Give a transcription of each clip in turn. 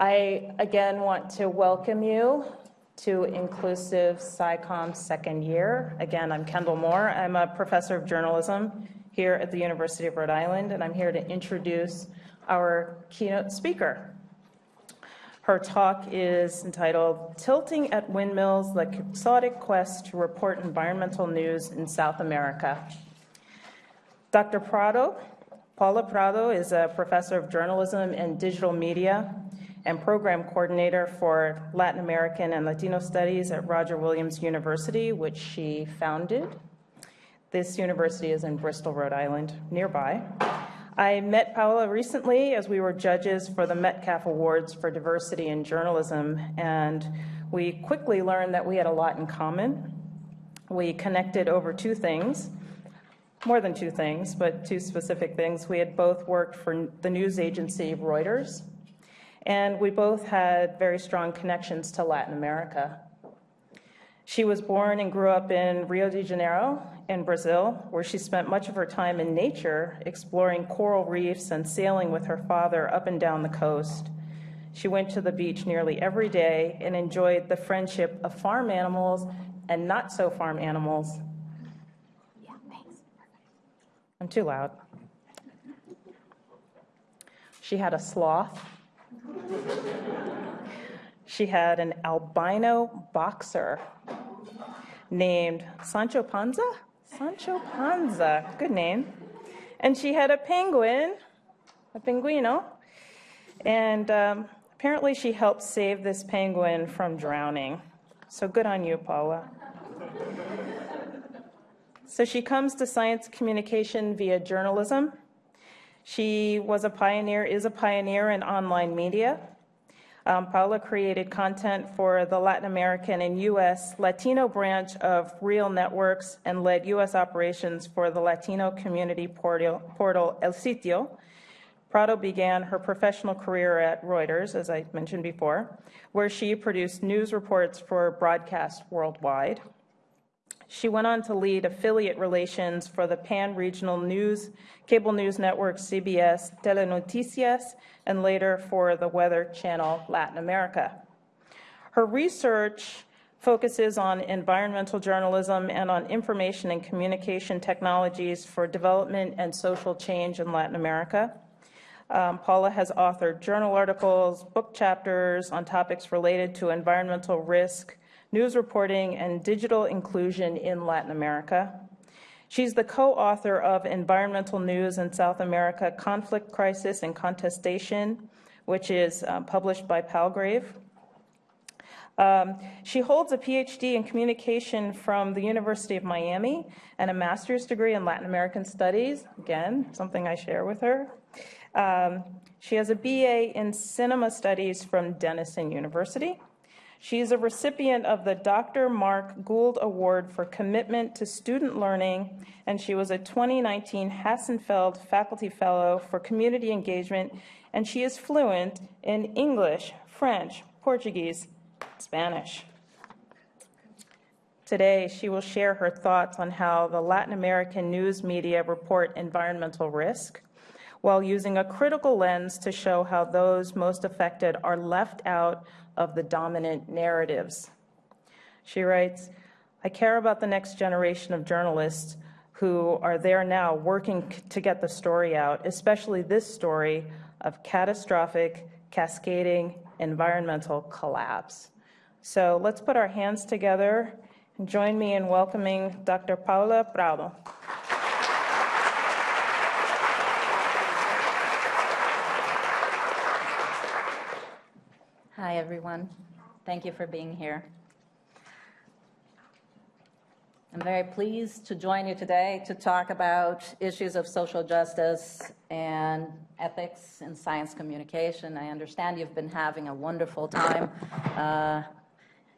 I again want to welcome you to Inclusive SciComm second year. Again, I'm Kendall Moore. I'm a professor of journalism here at the University of Rhode Island, and I'm here to introduce our keynote speaker. Her talk is entitled Tilting at Windmills The Quixotic Quest to Report Environmental News in South America. Dr. Prado, Paula Prado, is a professor of journalism and digital media and program coordinator for Latin American and Latino Studies at Roger Williams University, which she founded. This university is in Bristol, Rhode Island, nearby. I met Paula recently as we were judges for the Metcalf Awards for Diversity in Journalism, and we quickly learned that we had a lot in common. We connected over two things, more than two things, but two specific things. We had both worked for the news agency Reuters, and we both had very strong connections to Latin America. She was born and grew up in Rio de Janeiro in Brazil, where she spent much of her time in nature exploring coral reefs and sailing with her father up and down the coast. She went to the beach nearly every day and enjoyed the friendship of farm animals and not so farm animals. Yeah, thanks. I'm too loud. She had a sloth. She had an albino boxer named Sancho Panza. Sancho Panza, good name. And she had a penguin, a pinguino, and um, apparently she helped save this penguin from drowning. So good on you, Paula. so she comes to science communication via journalism. She was a pioneer, is a pioneer in online media. Um, Paula created content for the Latin American and U.S. Latino branch of Real Networks and led U.S. operations for the Latino community portal, portal El Sitio. Prado began her professional career at Reuters, as I mentioned before, where she produced news reports for broadcast worldwide. She went on to lead affiliate relations for the pan-regional news, cable news network CBS Telenoticias, and later for the Weather Channel Latin America. Her research focuses on environmental journalism and on information and communication technologies for development and social change in Latin America. Um, Paula has authored journal articles, book chapters on topics related to environmental risk, news reporting, and digital inclusion in Latin America. She's the co-author of Environmental News in South America, Conflict, Crisis, and Contestation, which is uh, published by Palgrave. Um, she holds a PhD in communication from the University of Miami and a master's degree in Latin American Studies, again, something I share with her. Um, she has a BA in Cinema Studies from Denison University. She is a recipient of the Dr. Mark Gould Award for Commitment to Student Learning, and she was a 2019 Hassenfeld Faculty Fellow for Community Engagement, and she is fluent in English, French, Portuguese, Spanish. Today, she will share her thoughts on how the Latin American news media report environmental risk, while using a critical lens to show how those most affected are left out of the dominant narratives. She writes, I care about the next generation of journalists who are there now working to get the story out, especially this story of catastrophic, cascading environmental collapse. So let's put our hands together and join me in welcoming Dr. Paula Prado. Hi, everyone. Thank you for being here. I'm very pleased to join you today to talk about issues of social justice and ethics in science communication. I understand you've been having a wonderful time uh,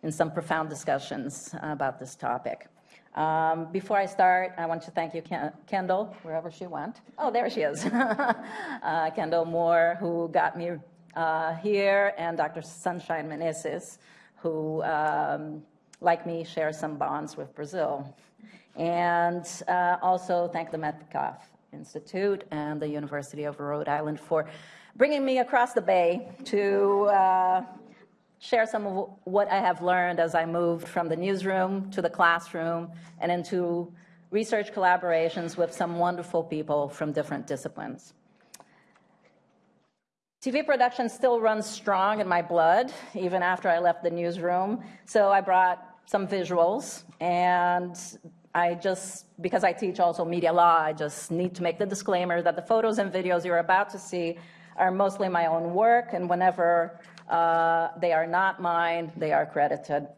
in some profound discussions about this topic. Um, before I start, I want to thank you, Ken Kendall, wherever she went. Oh, there she is. uh, Kendall Moore, who got me uh, here, and Dr. Sunshine Menezes, who, um, like me, shares some bonds with Brazil. And uh, also thank the Metcalf Institute and the University of Rhode Island for bringing me across the bay to uh, share some of what I have learned as I moved from the newsroom to the classroom and into research collaborations with some wonderful people from different disciplines. TV production still runs strong in my blood, even after I left the newsroom. So I brought some visuals, and I just, because I teach also media law, I just need to make the disclaimer that the photos and videos you're about to see are mostly my own work, and whenever uh, they are not mine, they are credited.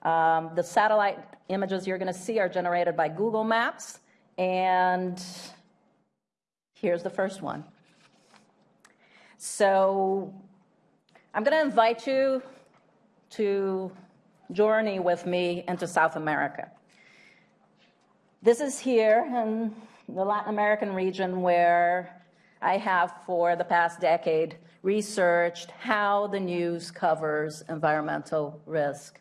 Um, the satellite images you're going to see are generated by Google Maps, and here's the first one. So I'm going to invite you to journey with me into South America. This is here in the Latin American region where I have for the past decade researched how the news covers environmental risk.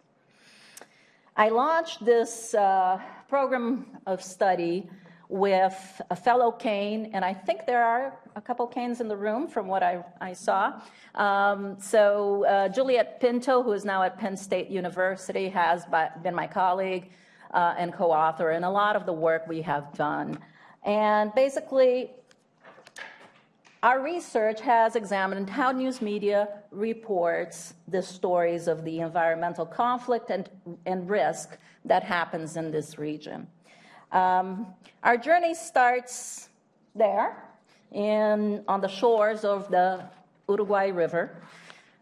I launched this uh, program of study with a fellow Kane, and I think there are a couple Kanes in the room from what I, I saw. Um, so uh, Juliet Pinto, who is now at Penn State University, has been my colleague uh, and co-author in a lot of the work we have done. And basically, our research has examined how news media reports the stories of the environmental conflict and, and risk that happens in this region. Um, our journey starts there, in, on the shores of the Uruguay River,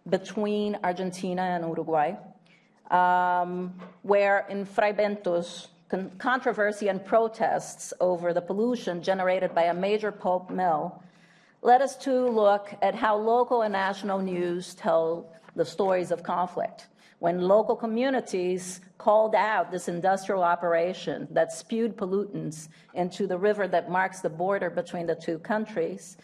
between Argentina and Uruguay, um, where in Fray Bentos, con controversy and protests over the pollution generated by a major pulp mill led us to look at how local and national news tell the stories of conflict when local communities called out this industrial operation that spewed pollutants into the river that marks the border between the two countries,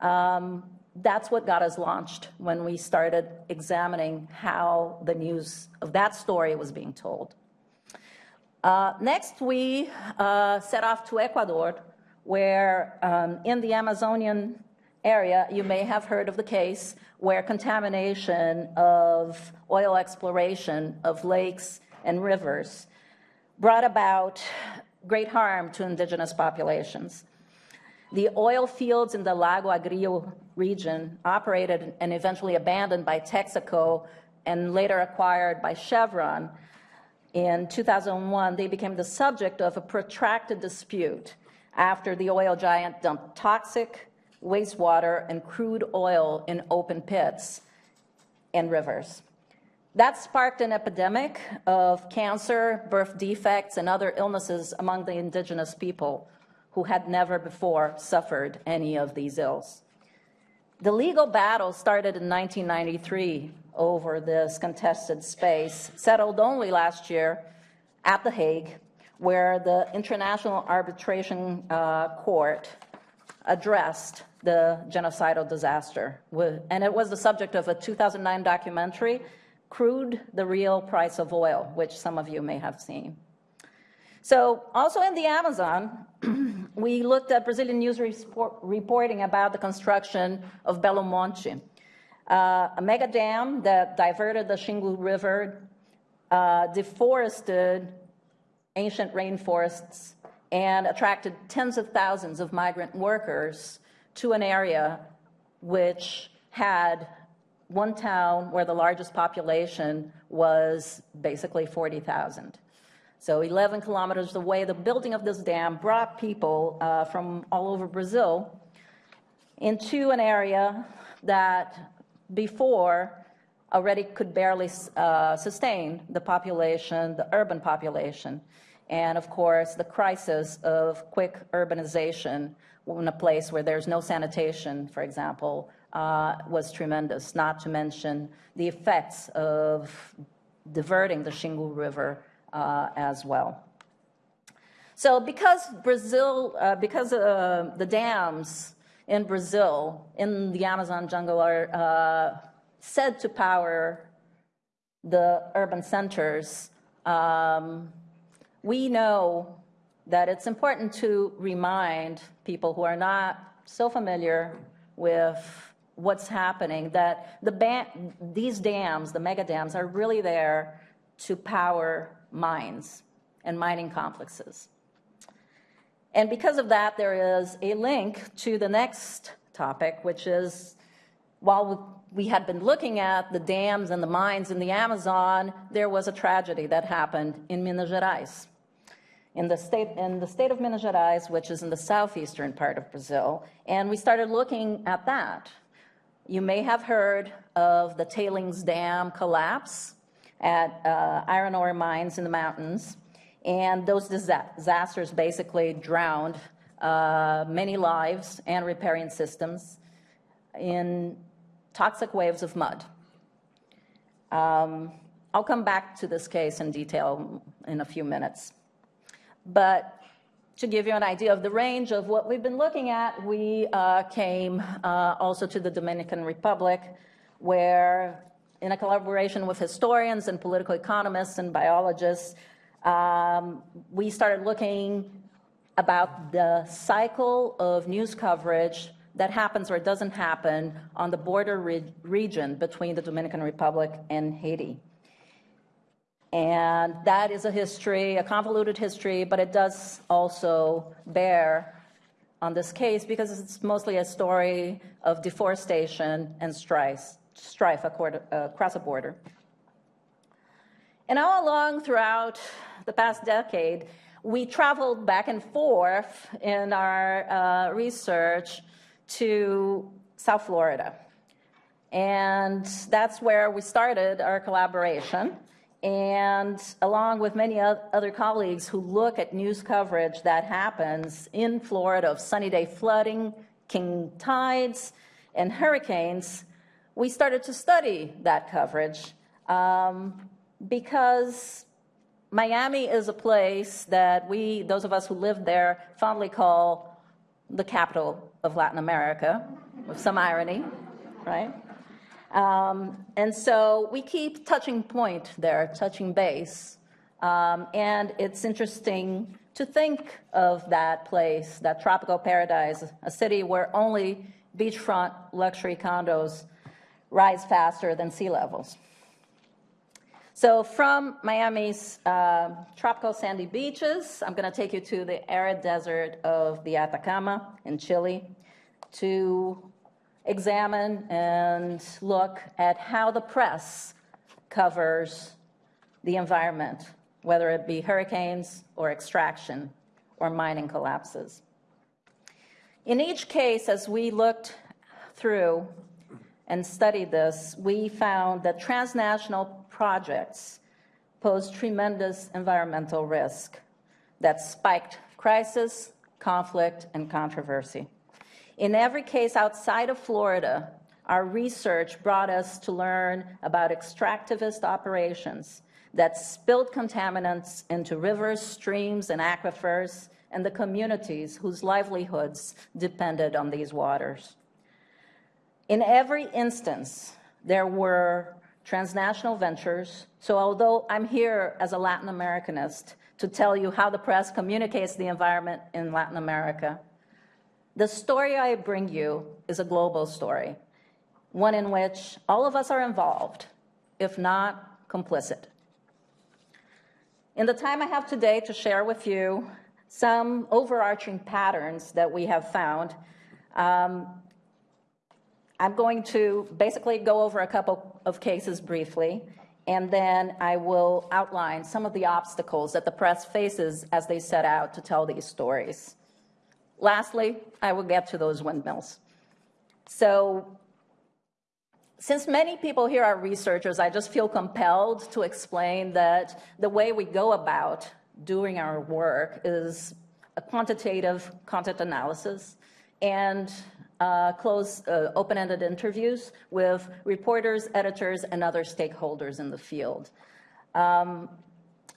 um, that's what got us launched when we started examining how the news of that story was being told. Uh, next, we uh, set off to Ecuador, where um, in the Amazonian area, you may have heard of the case where contamination of oil exploration of lakes and rivers brought about great harm to indigenous populations. The oil fields in the Lago Agrio region, operated and eventually abandoned by Texaco and later acquired by Chevron, in 2001, they became the subject of a protracted dispute after the oil giant dumped toxic, wastewater, and crude oil in open pits and rivers. That sparked an epidemic of cancer, birth defects, and other illnesses among the indigenous people who had never before suffered any of these ills. The legal battle started in 1993 over this contested space, settled only last year at The Hague, where the International Arbitration uh, Court addressed the genocidal disaster. And it was the subject of a 2009 documentary, Crude, the Real Price of Oil, which some of you may have seen. So also in the Amazon, we looked at Brazilian news report, reporting about the construction of Belo Monte, uh, a mega dam that diverted the Xingu River, uh, deforested ancient rainforests, and attracted tens of thousands of migrant workers to an area which had one town where the largest population was basically 40,000. So 11 kilometers away, the building of this dam brought people uh, from all over Brazil into an area that before already could barely uh, sustain the population, the urban population. And of course, the crisis of quick urbanization in a place where there's no sanitation, for example, uh, was tremendous, not to mention the effects of diverting the Xingu River uh, as well. So because Brazil, uh, because uh, the dams in Brazil, in the Amazon jungle are uh, said to power the urban centers, um, we know that it's important to remind people who are not so familiar with what's happening, that the these dams, the mega dams, are really there to power mines and mining complexes. And because of that, there is a link to the next topic, which is while we had been looking at the dams and the mines in the Amazon, there was a tragedy that happened in Minas Gerais. In the, state, in the state of Minas Gerais, which is in the southeastern part of Brazil, and we started looking at that. You may have heard of the tailings dam collapse at uh, iron ore mines in the mountains. And those disasters basically drowned uh, many lives and riparian systems in toxic waves of mud. Um, I'll come back to this case in detail in a few minutes. But to give you an idea of the range of what we've been looking at, we uh, came uh, also to the Dominican Republic, where in a collaboration with historians and political economists and biologists, um, we started looking about the cycle of news coverage that happens or doesn't happen on the border re region between the Dominican Republic and Haiti. And that is a history, a convoluted history, but it does also bear on this case because it's mostly a story of deforestation and strife, strife across a border. And all along throughout the past decade, we traveled back and forth in our uh, research to South Florida. And that's where we started our collaboration. And along with many other colleagues who look at news coverage that happens in Florida of sunny day flooding, king tides, and hurricanes, we started to study that coverage um, because Miami is a place that we, those of us who live there, fondly call the capital of Latin America, with some irony, right? Um, and so we keep touching point there, touching base. Um, and it's interesting to think of that place, that tropical paradise, a city where only beachfront luxury condos rise faster than sea levels. So from Miami's uh, tropical sandy beaches, I'm going to take you to the arid desert of the Atacama in Chile to examine and look at how the press covers the environment, whether it be hurricanes or extraction or mining collapses. In each case, as we looked through and studied this, we found that transnational projects pose tremendous environmental risk that spiked crisis, conflict, and controversy. In every case outside of Florida, our research brought us to learn about extractivist operations that spilled contaminants into rivers, streams, and aquifers, and the communities whose livelihoods depended on these waters. In every instance, there were transnational ventures. So although I'm here as a Latin Americanist to tell you how the press communicates the environment in Latin America, the story I bring you is a global story, one in which all of us are involved, if not complicit. In the time I have today to share with you some overarching patterns that we have found, um, I'm going to basically go over a couple of cases briefly, and then I will outline some of the obstacles that the press faces as they set out to tell these stories. Lastly, I will get to those windmills. So since many people here are researchers, I just feel compelled to explain that the way we go about doing our work is a quantitative content analysis and uh, close, uh, open-ended interviews with reporters, editors, and other stakeholders in the field. Um,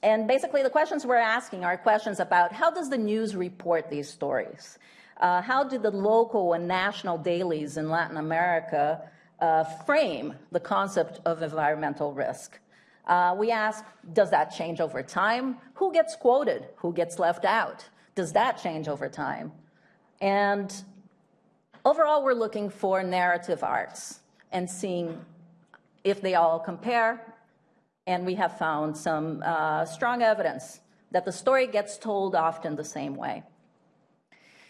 and basically, the questions we're asking are questions about how does the news report these stories? Uh, how do the local and national dailies in Latin America uh, frame the concept of environmental risk? Uh, we ask, does that change over time? Who gets quoted? Who gets left out? Does that change over time? And Overall, we're looking for narrative arcs and seeing if they all compare, and we have found some uh, strong evidence that the story gets told often the same way.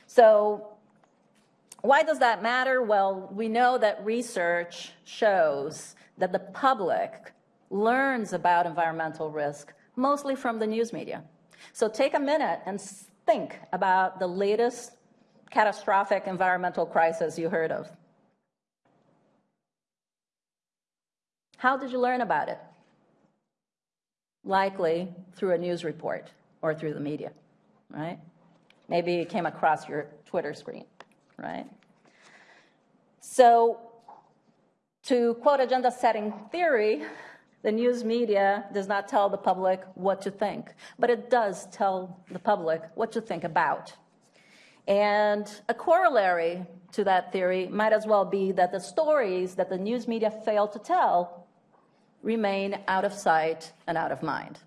So why does that matter? Well, we know that research shows that the public learns about environmental risk mostly from the news media. So take a minute and think about the latest catastrophic environmental crisis you heard of. How did you learn about it? Likely through a news report or through the media, right? Maybe it came across your Twitter screen, right? So, to quote agenda setting theory, the news media does not tell the public what to think, but it does tell the public what to think about. And a corollary to that theory might as well be that the stories that the news media fail to tell remain out of sight and out of mind.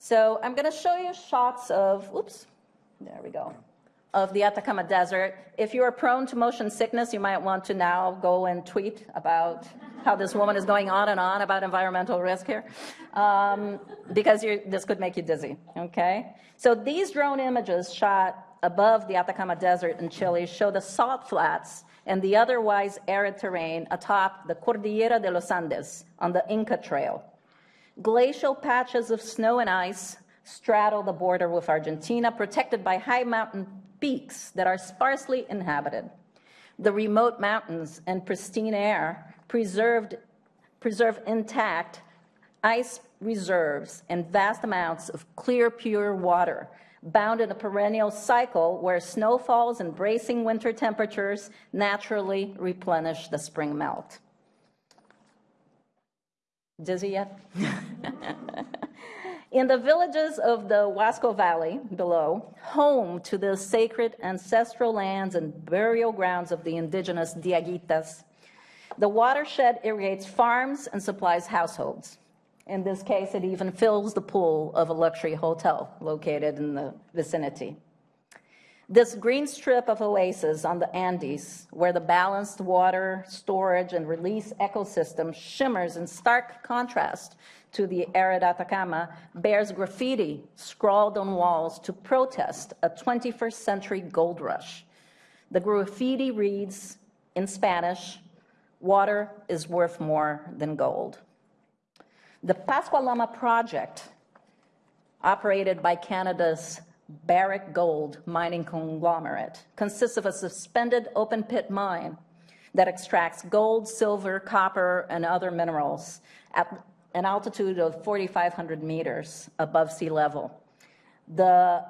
So I'm going to show you shots of, oops, there we go, of the Atacama Desert. If you are prone to motion sickness, you might want to now go and tweet about how this woman is going on and on about environmental risk here, um, because this could make you dizzy, okay? So these drone images shot above the Atacama Desert in Chile show the salt flats and the otherwise arid terrain atop the Cordillera de los Andes on the Inca Trail. Glacial patches of snow and ice straddle the border with Argentina, protected by high mountain peaks that are sparsely inhabited. The remote mountains and pristine air preserved, preserve intact ice reserves and vast amounts of clear, pure water, bound in a perennial cycle where snowfalls and bracing winter temperatures naturally replenish the spring melt. Dizzy yet? In the villages of the Huasco Valley below, home to the sacred ancestral lands and burial grounds of the indigenous Diaguitas, the watershed irrigates farms and supplies households. In this case, it even fills the pool of a luxury hotel located in the vicinity. This green strip of oasis on the Andes, where the balanced water storage and release ecosystem shimmers in stark contrast to the arid Atacama, bears graffiti scrawled on walls to protest a 21st century gold rush. The graffiti reads in Spanish, water is worth more than gold. The Pascua-Lama project, operated by Canada's Barrick Gold mining conglomerate consists of a suspended open pit mine that extracts gold, silver, copper, and other minerals at an altitude of 4,500 meters above sea level. The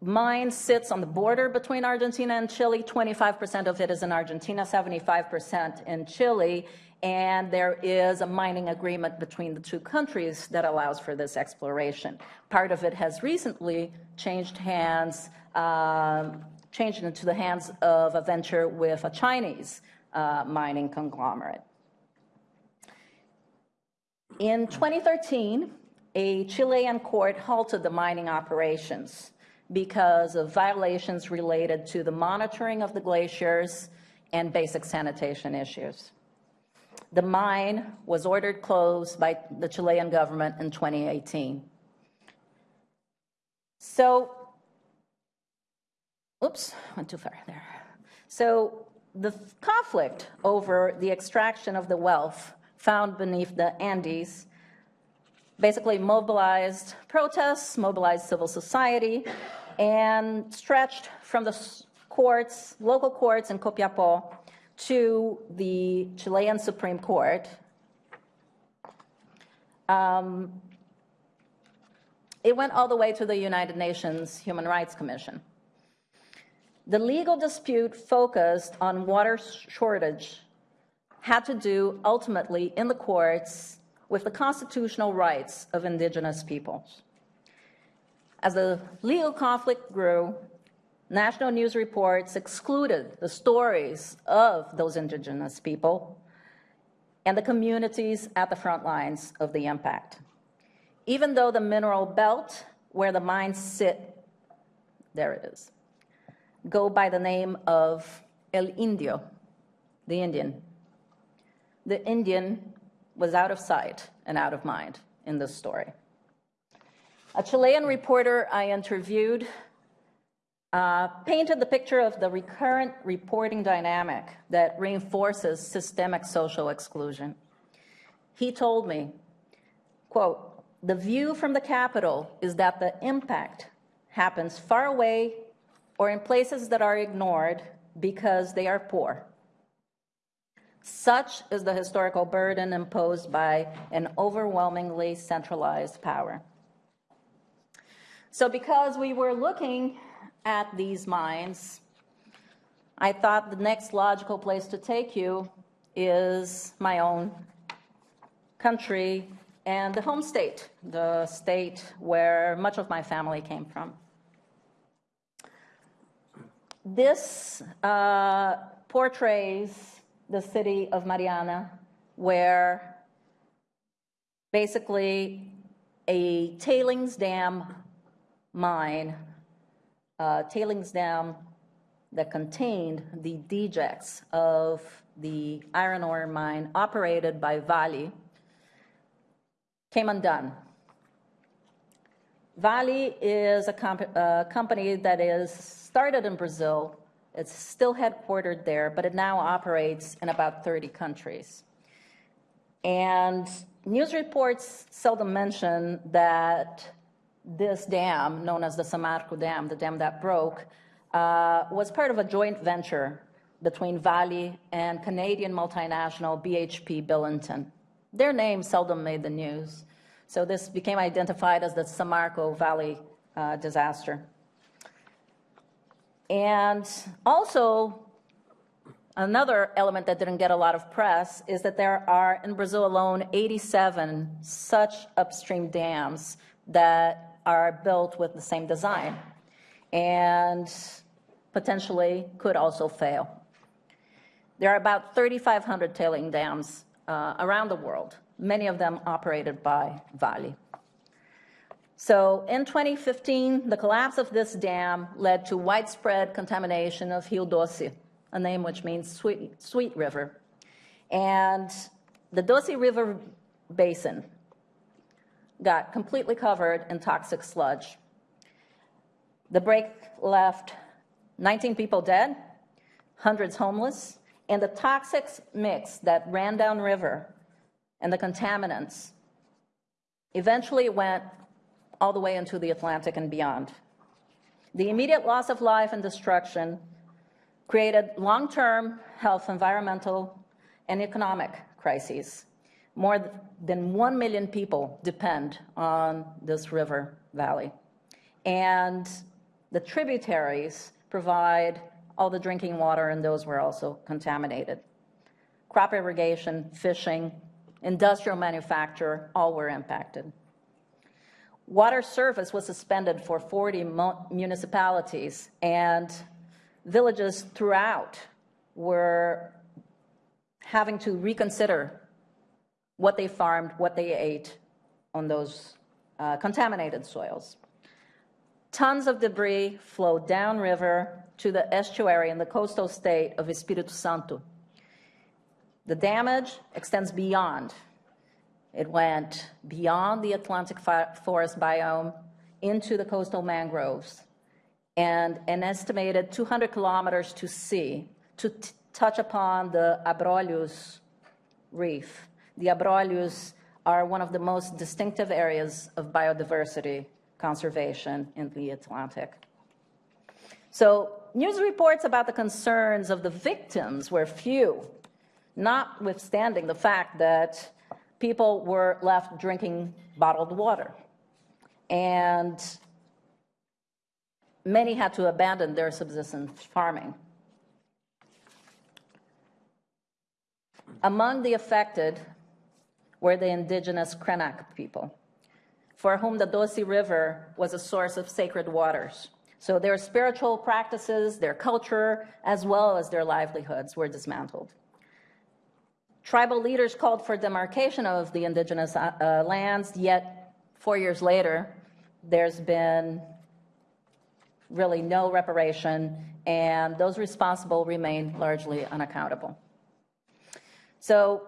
mine sits on the border between Argentina and Chile. 25% of it is in Argentina, 75% in Chile, and there is a mining agreement between the two countries that allows for this exploration. Part of it has recently changed hands, um, changed into the hands of a venture with a Chinese uh, mining conglomerate. In 2013, a Chilean court halted the mining operations because of violations related to the monitoring of the glaciers and basic sanitation issues. The mine was ordered closed by the Chilean government in 2018. So, oops, went too far there. So the conflict over the extraction of the wealth found beneath the Andes basically mobilized protests, mobilized civil society, and stretched from the courts, local courts in Copiapó to the Chilean Supreme Court. Um, it went all the way to the United Nations Human Rights Commission. The legal dispute focused on water shortage had to do ultimately in the courts with the constitutional rights of indigenous peoples. As the legal conflict grew, national news reports excluded the stories of those indigenous people and the communities at the front lines of the impact. Even though the mineral belt where the mines sit, there it is, go by the name of El Indio, the Indian. The Indian was out of sight and out of mind in this story. A Chilean reporter I interviewed uh, painted the picture of the recurrent reporting dynamic that reinforces systemic social exclusion. He told me, quote, the view from the capital is that the impact happens far away or in places that are ignored because they are poor. Such is the historical burden imposed by an overwhelmingly centralized power. So, because we were looking at these mines, I thought the next logical place to take you is my own country and the home state, the state where much of my family came from. This uh, portrays the city of Mariana, where basically a tailings dam mine uh, tailings dam that contained the dejects of the iron ore mine operated by Vale came undone. Vale is a, comp a company that is started in Brazil. It's still headquartered there, but it now operates in about 30 countries. And news reports seldom mention that this dam, known as the Samarco Dam, the dam that broke, uh, was part of a joint venture between Vale and Canadian multinational BHP Billiton. Their name seldom made the news, so this became identified as the Samarco Vale uh, disaster. And also, another element that didn't get a lot of press is that there are, in Brazil alone, 87 such upstream dams that are built with the same design and potentially could also fail. There are about 3,500 tailing dams uh, around the world, many of them operated by Vale. So in 2015, the collapse of this dam led to widespread contamination of Rio Doce, a name which means sweet, sweet river. And the Doce River Basin got completely covered in toxic sludge. The break left 19 people dead, hundreds homeless, and the toxic mix that ran downriver and the contaminants eventually went all the way into the Atlantic and beyond. The immediate loss of life and destruction created long term health, environmental, and economic crises more than 1 million people depend on this river valley. And the tributaries provide all the drinking water, and those were also contaminated. Crop irrigation, fishing, industrial manufacture, all were impacted. Water service was suspended for 40 municipalities, and villages throughout were having to reconsider what they farmed, what they ate on those uh, contaminated soils. Tons of debris flowed downriver to the estuary in the coastal state of Espírito Santo. The damage extends beyond. It went beyond the Atlantic forest biome into the coastal mangroves and an estimated 200 kilometers to sea to touch upon the Abrolhos reef the abrolhos are one of the most distinctive areas of biodiversity conservation in the Atlantic. So, news reports about the concerns of the victims were few, notwithstanding the fact that people were left drinking bottled water. And many had to abandon their subsistence farming. Among the affected were the indigenous Krenak people, for whom the Doce River was a source of sacred waters. So their spiritual practices, their culture, as well as their livelihoods were dismantled. Tribal leaders called for demarcation of the indigenous uh, uh lands, yet four years later, there's been really no reparation, and those responsible remain largely unaccountable. So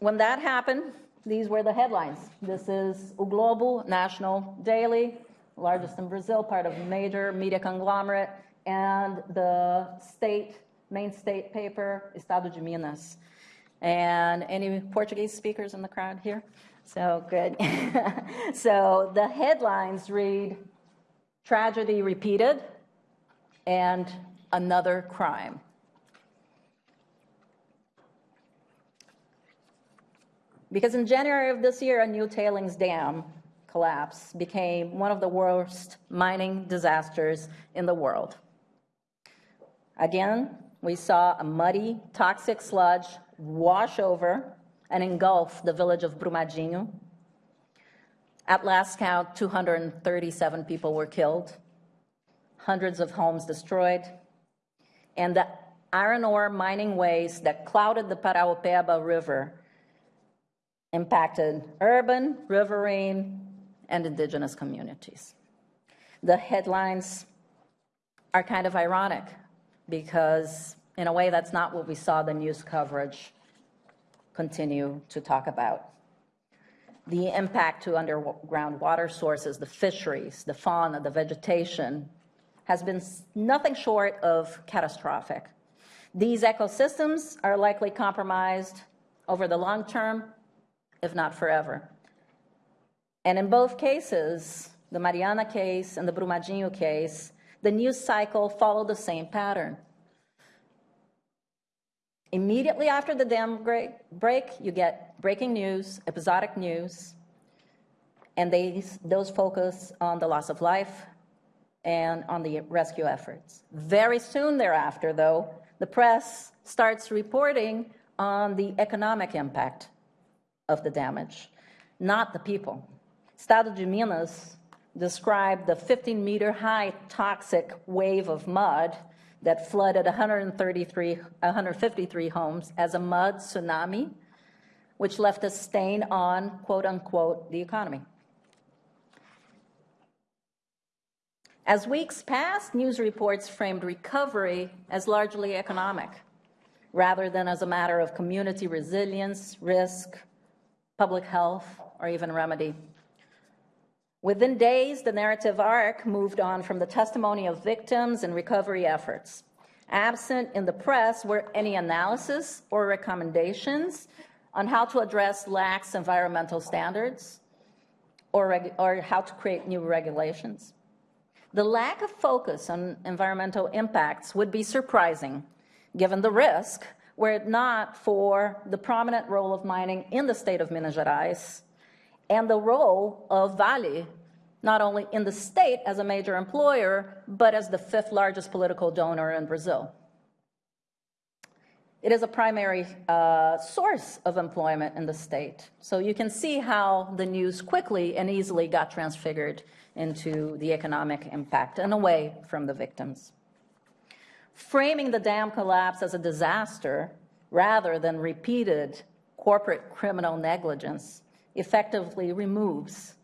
when that happened, these were the headlines. This is O Globo National Daily, largest in Brazil, part of a major media conglomerate, and the state, main state paper, Estado de Minas. And any Portuguese speakers in the crowd here? So good. so the headlines read Tragedy repeated and another crime. Because in January of this year, a new tailings dam collapse became one of the worst mining disasters in the world. Again, we saw a muddy, toxic sludge wash over and engulf the village of Brumadinho. At last count, 237 people were killed, hundreds of homes destroyed, and the iron ore mining waste that clouded the Paraopeba River impacted urban, riverine, and indigenous communities. The headlines are kind of ironic because, in a way, that's not what we saw the news coverage continue to talk about. The impact to underground water sources, the fisheries, the fauna, the vegetation has been nothing short of catastrophic. These ecosystems are likely compromised over the long term, if not forever. And in both cases, the Mariana case and the Brumadinho case, the news cycle followed the same pattern. Immediately after the dam break, you get breaking news, episodic news, and they, those focus on the loss of life and on the rescue efforts. Very soon thereafter, though, the press starts reporting on the economic impact of the damage, not the people. Estado de Minas described the 15 meter high toxic wave of mud that flooded 133, 153 homes as a mud tsunami, which left a stain on, quote unquote, the economy. As weeks passed, news reports framed recovery as largely economic, rather than as a matter of community resilience, risk, public health, or even remedy. Within days, the narrative arc moved on from the testimony of victims and recovery efforts. Absent in the press were any analysis or recommendations on how to address lax environmental standards or, or how to create new regulations. The lack of focus on environmental impacts would be surprising, given the risk, were it not for the prominent role of mining in the state of Minas Gerais and the role of Vale, not only in the state as a major employer, but as the fifth largest political donor in Brazil. It is a primary uh, source of employment in the state. So you can see how the news quickly and easily got transfigured into the economic impact and away from the victims. Framing the dam collapse as a disaster rather than repeated corporate criminal negligence effectively removes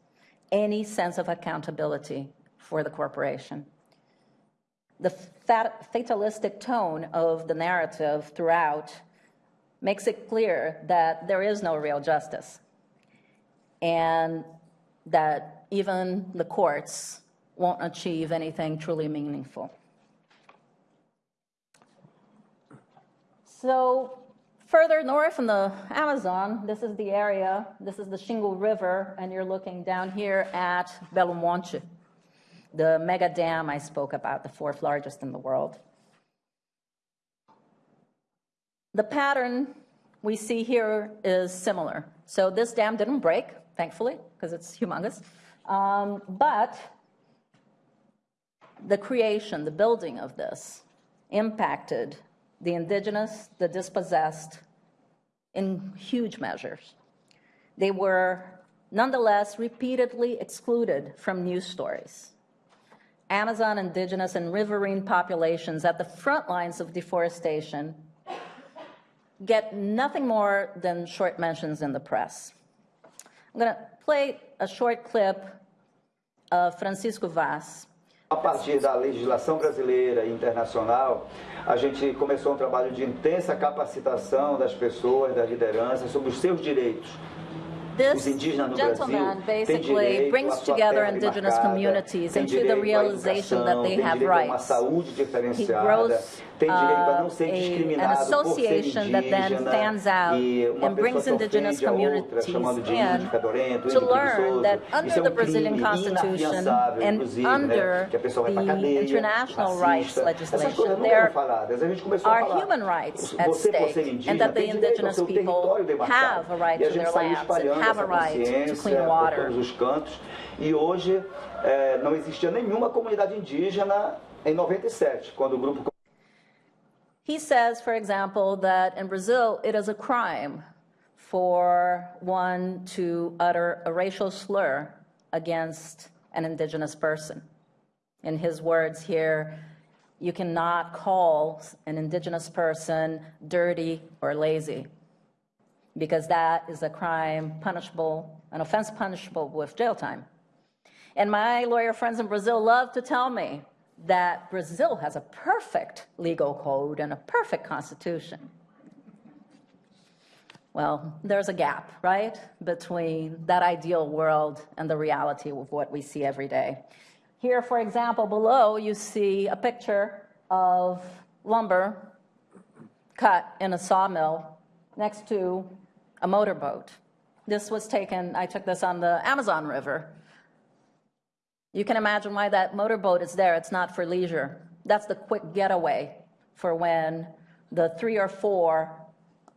any sense of accountability for the corporation. The fatalistic tone of the narrative throughout makes it clear that there is no real justice and that even the courts won't achieve anything truly meaningful. So Further north in the Amazon, this is the area, this is the Xingu River, and you're looking down here at Belo Monte, the mega dam I spoke about, the fourth largest in the world. The pattern we see here is similar. So this dam didn't break, thankfully, because it's humongous. Um, but the creation, the building of this impacted the indigenous, the dispossessed, in huge measures. They were nonetheless repeatedly excluded from news stories. Amazon indigenous and riverine populations at the front lines of deforestation get nothing more than short mentions in the press. I'm going to play a short clip of Francisco Vaz, A partir da legislação brasileira e internacional, A gente começou um trabalho de intensa capacitação das pessoas, da liderança, sobre os seus direitos. This gentleman basically brings together indigenous communities into the realization that they have rights. He grows tem direito a uh, não ser a- an discriminado por ser association that then indígena fans out e uma and brings pessoa que indigenous ofende a outra, communities chamando de in índio fedorento, to índio learn preguiçoso. that Isso under é the um Brazilian crime Constitution inafiançável, and inclusive, né? under que a pessoa vai pra the cadeia, international racista. rights Essas legislation, coisas não there eram faladas. A gente começou a are falar. human rights at Você, por ser stake, indígena, and that the tem direito ao indigenous seu people território demarcado. have a right E a to gente their saiu lands and espalhando have a essa right to consciência clean por water. todos os cantos. E hoje eh, não existia nenhuma comunidade indígena em 97, quando o grupo He says, for example, that in Brazil it is a crime for one to utter a racial slur against an indigenous person. In his words here, you cannot call an indigenous person dirty or lazy because that is a crime punishable, an offense punishable with jail time. And my lawyer friends in Brazil love to tell me that Brazil has a perfect legal code and a perfect constitution. Well, there's a gap, right, between that ideal world and the reality of what we see every day. Here, for example, below, you see a picture of lumber cut in a sawmill next to a motorboat. This was taken, I took this on the Amazon River. You can imagine why that motorboat is there. It's not for leisure. That's the quick getaway for when the three or four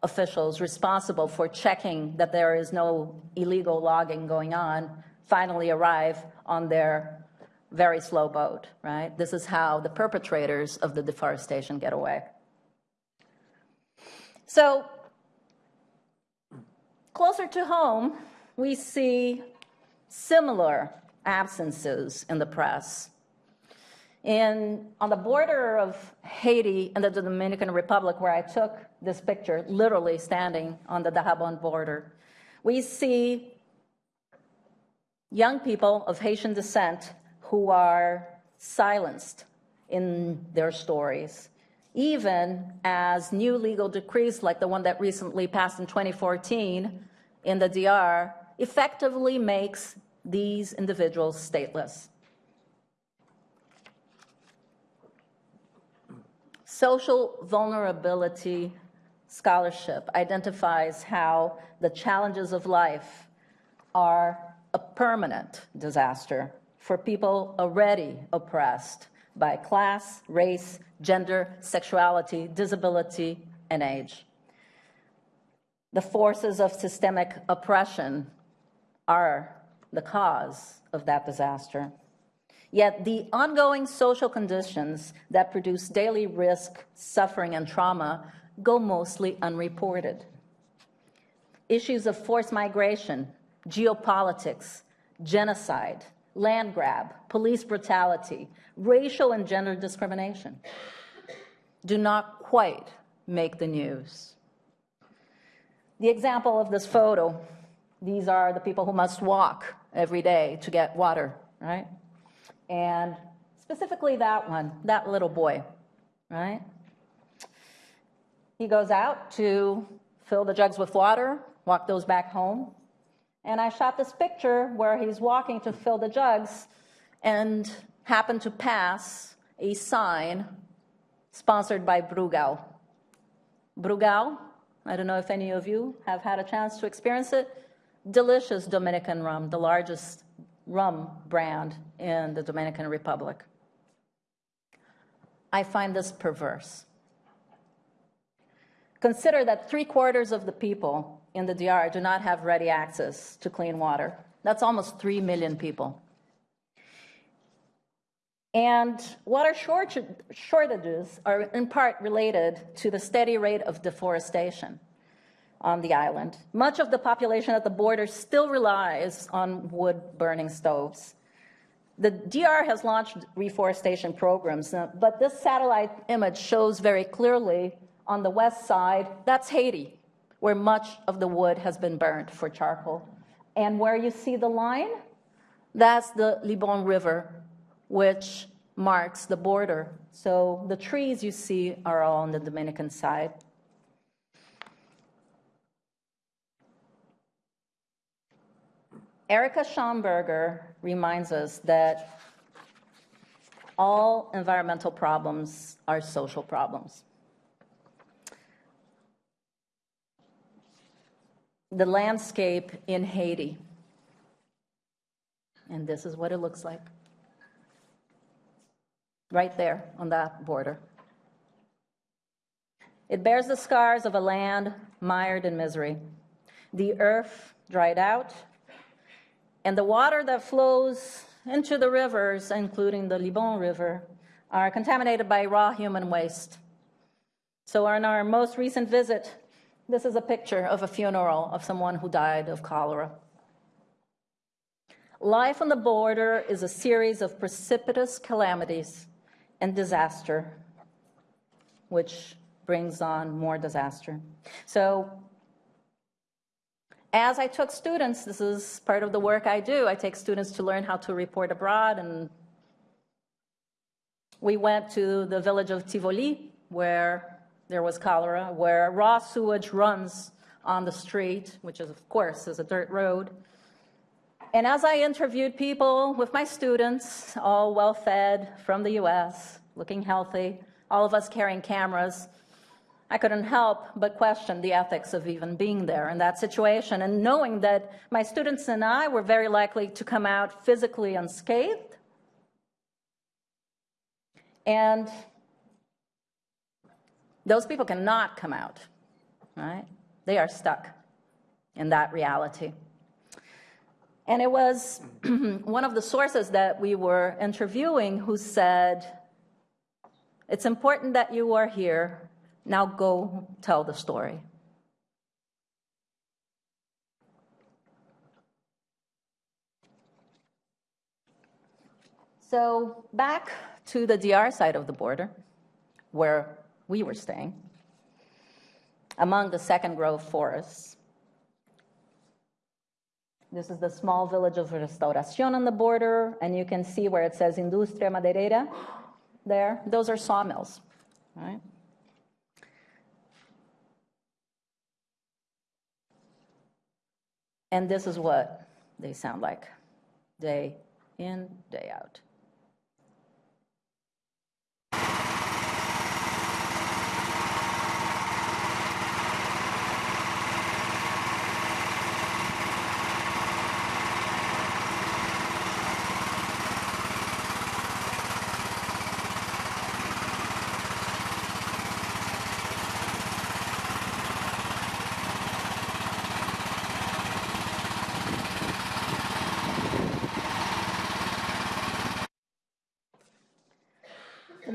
officials responsible for checking that there is no illegal logging going on finally arrive on their very slow boat, right? This is how the perpetrators of the deforestation get away. So, closer to home, we see similar absences in the press. In, on the border of Haiti and the Dominican Republic, where I took this picture, literally standing on the Dajabon border, we see young people of Haitian descent who are silenced in their stories, even as new legal decrees, like the one that recently passed in 2014 in the DR, effectively makes these individuals stateless. Social vulnerability scholarship identifies how the challenges of life are a permanent disaster for people already oppressed by class, race, gender, sexuality, disability, and age. The forces of systemic oppression are the cause of that disaster. Yet the ongoing social conditions that produce daily risk, suffering, and trauma go mostly unreported. Issues of forced migration, geopolitics, genocide, land grab, police brutality, racial and gender discrimination do not quite make the news. The example of this photo these are the people who must walk every day to get water, right? And specifically that one, that little boy, right? He goes out to fill the jugs with water, walk those back home. And I shot this picture where he's walking to fill the jugs and happened to pass a sign sponsored by Brugal. Brugal, I don't know if any of you have had a chance to experience it delicious Dominican rum, the largest rum brand in the Dominican Republic. I find this perverse. Consider that three quarters of the people in the DR do not have ready access to clean water. That's almost 3 million people. And water shortages are in part related to the steady rate of deforestation on the island. Much of the population at the border still relies on wood burning stoves. The DR has launched reforestation programs, uh, but this satellite image shows very clearly on the west side that's Haiti, where much of the wood has been burned for charcoal. And where you see the line, that's the Libon River, which marks the border. So the trees you see are all on the Dominican side. Erica Schoenberger reminds us that all environmental problems are social problems. The landscape in Haiti, and this is what it looks like right there on that border. It bears the scars of a land mired in misery. The earth dried out, and the water that flows into the rivers, including the Libon River, are contaminated by raw human waste. So, on our most recent visit, this is a picture of a funeral of someone who died of cholera. Life on the border is a series of precipitous calamities and disaster, which brings on more disaster. So, as I took students, this is part of the work I do, I take students to learn how to report abroad. And we went to the village of Tivoli, where there was cholera, where raw sewage runs on the street, which is, of course, is a dirt road. And as I interviewed people with my students, all well fed from the US, looking healthy, all of us carrying cameras, I couldn't help but question the ethics of even being there in that situation and knowing that my students and I were very likely to come out physically unscathed. And those people cannot come out, right? They are stuck in that reality. And it was one of the sources that we were interviewing who said, It's important that you are here now go tell the story. So, back to the DR side of the border, where we were staying, among the second growth forests. This is the small village of Restauración on the border, and you can see where it says Industria Maderera there. Those are sawmills, right? And this is what they sound like day in, day out.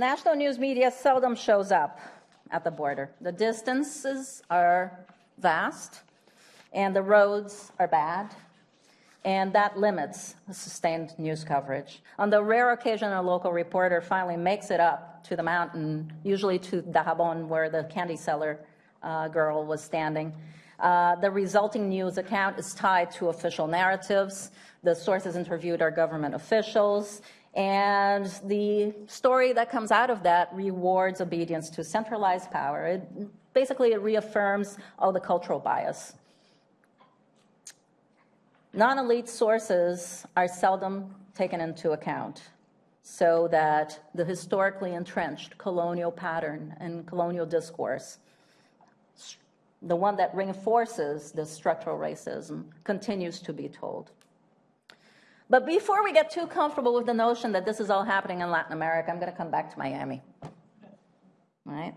National news media seldom shows up at the border. The distances are vast, and the roads are bad, and that limits sustained news coverage. On the rare occasion a local reporter finally makes it up to the mountain, usually to Dajabon, where the candy seller uh, girl was standing, uh, the resulting news account is tied to official narratives. The sources interviewed are government officials, and the story that comes out of that rewards obedience to centralized power. It, basically, it reaffirms all the cultural bias. Non elite sources are seldom taken into account so that the historically entrenched colonial pattern and colonial discourse, the one that reinforces this structural racism, continues to be told. But before we get too comfortable with the notion that this is all happening in Latin America, I'm going to come back to Miami. Right?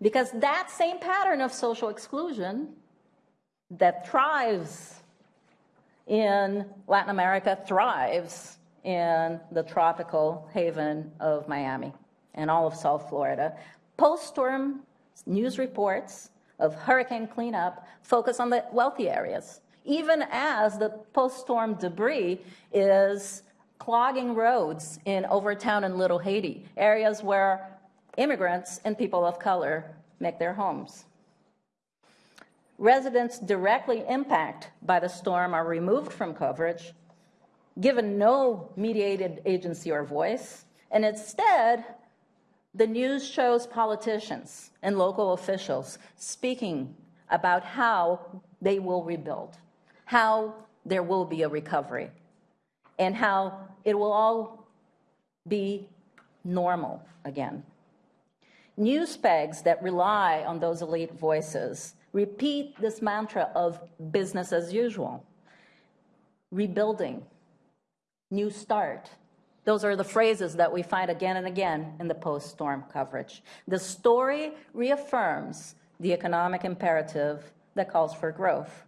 Because that same pattern of social exclusion that thrives in Latin America thrives in the tropical haven of Miami and all of South Florida. Post storm news reports of hurricane cleanup focus on the wealthy areas even as the post-storm debris is clogging roads in Overtown and Little Haiti, areas where immigrants and people of color make their homes. Residents directly impacted by the storm are removed from coverage, given no mediated agency or voice, And instead, the news shows politicians and local officials speaking about how they will rebuild, how there will be a recovery, and how it will all be normal again. News pegs that rely on those elite voices repeat this mantra of business as usual, rebuilding, new start. Those are the phrases that we find again and again in the post storm coverage. The story reaffirms the economic imperative that calls for growth.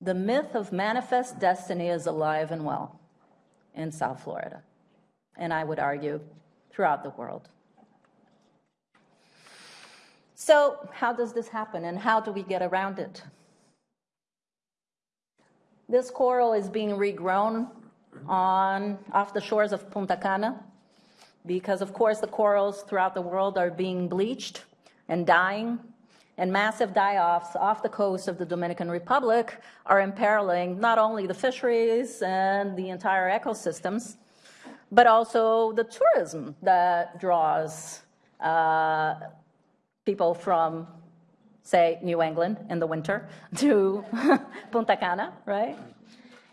The myth of manifest destiny is alive and well in South Florida, and I would argue throughout the world. So, how does this happen and how do we get around it? This coral is being regrown on off the shores of Punta Cana because of course the corals throughout the world are being bleached and dying and massive die-offs off the coast of the Dominican Republic are imperiling not only the fisheries and the entire ecosystems, but also the tourism that draws uh, people from, say, New England in the winter to Punta Cana, right?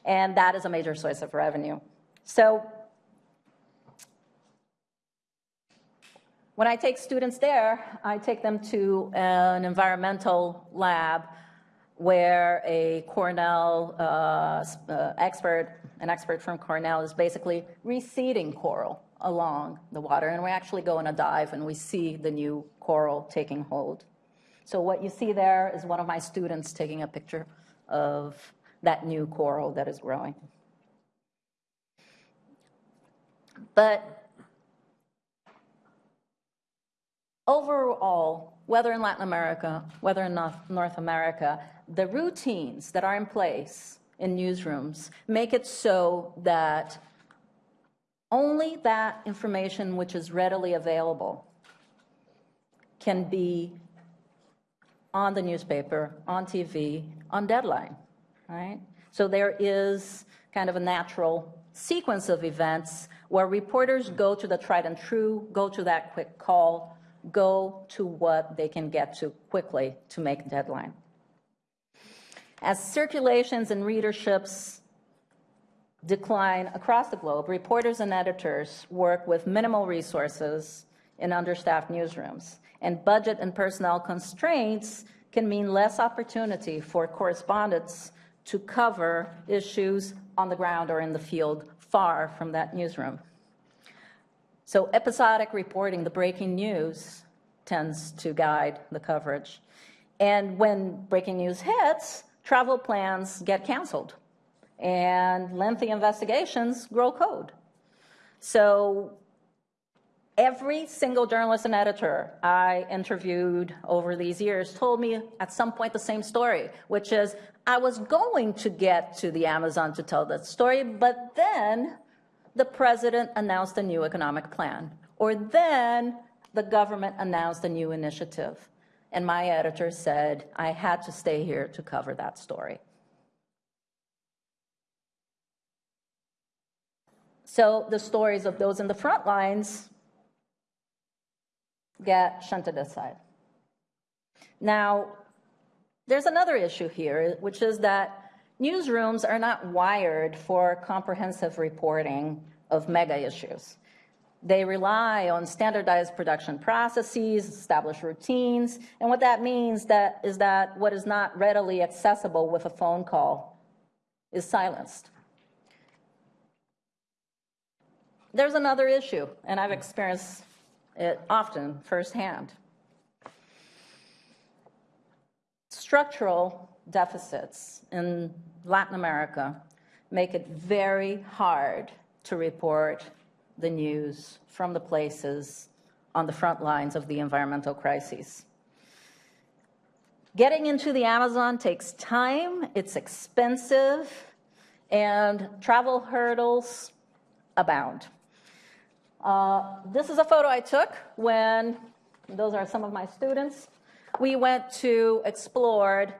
And that is a major source of revenue. So when I take students there, I take them to an environmental lab where a Cornell uh, uh, expert, an expert from Cornell, is basically reseeding coral along the water. And we actually go on a dive and we see the new coral taking hold. So what you see there is one of my students taking a picture of that new coral that is growing. But overall, whether in Latin America, whether in North America, the routines that are in place in newsrooms make it so that only that information which is readily available can be on the newspaper, on TV, on deadline, right? So there is kind of a natural sequence of events where reporters go to the tried and true, go to that quick call, go to what they can get to quickly to make deadline. As circulations and readerships decline across the globe, reporters and editors work with minimal resources in understaffed newsrooms. And budget and personnel constraints can mean less opportunity for correspondents to cover issues on the ground or in the field far from that newsroom. So episodic reporting, the breaking news, tends to guide the coverage. And when breaking news hits, travel plans get canceled and lengthy investigations grow code. So every single journalist and editor I interviewed over these years told me at some point the same story, which is I was going to get to the Amazon to tell that story, but then the president announced a new economic plan, or then the government announced a new initiative. And my editor said I had to stay here to cover that story. So the stories of those in the front lines get shunted aside. Now, there's another issue here, which is that newsrooms are not wired for comprehensive reporting of mega issues. They rely on standardized production processes, established routines, and what that means that is that what is not readily accessible with a phone call is silenced. There's another issue, and I've experienced it often firsthand. Structural deficits in Latin America make it very hard to report the news from the places on the front lines of the environmental crises. Getting into the Amazon takes time, it's expensive, and travel hurdles abound. Uh, this is a photo I took when, those are some of my students, we went to explored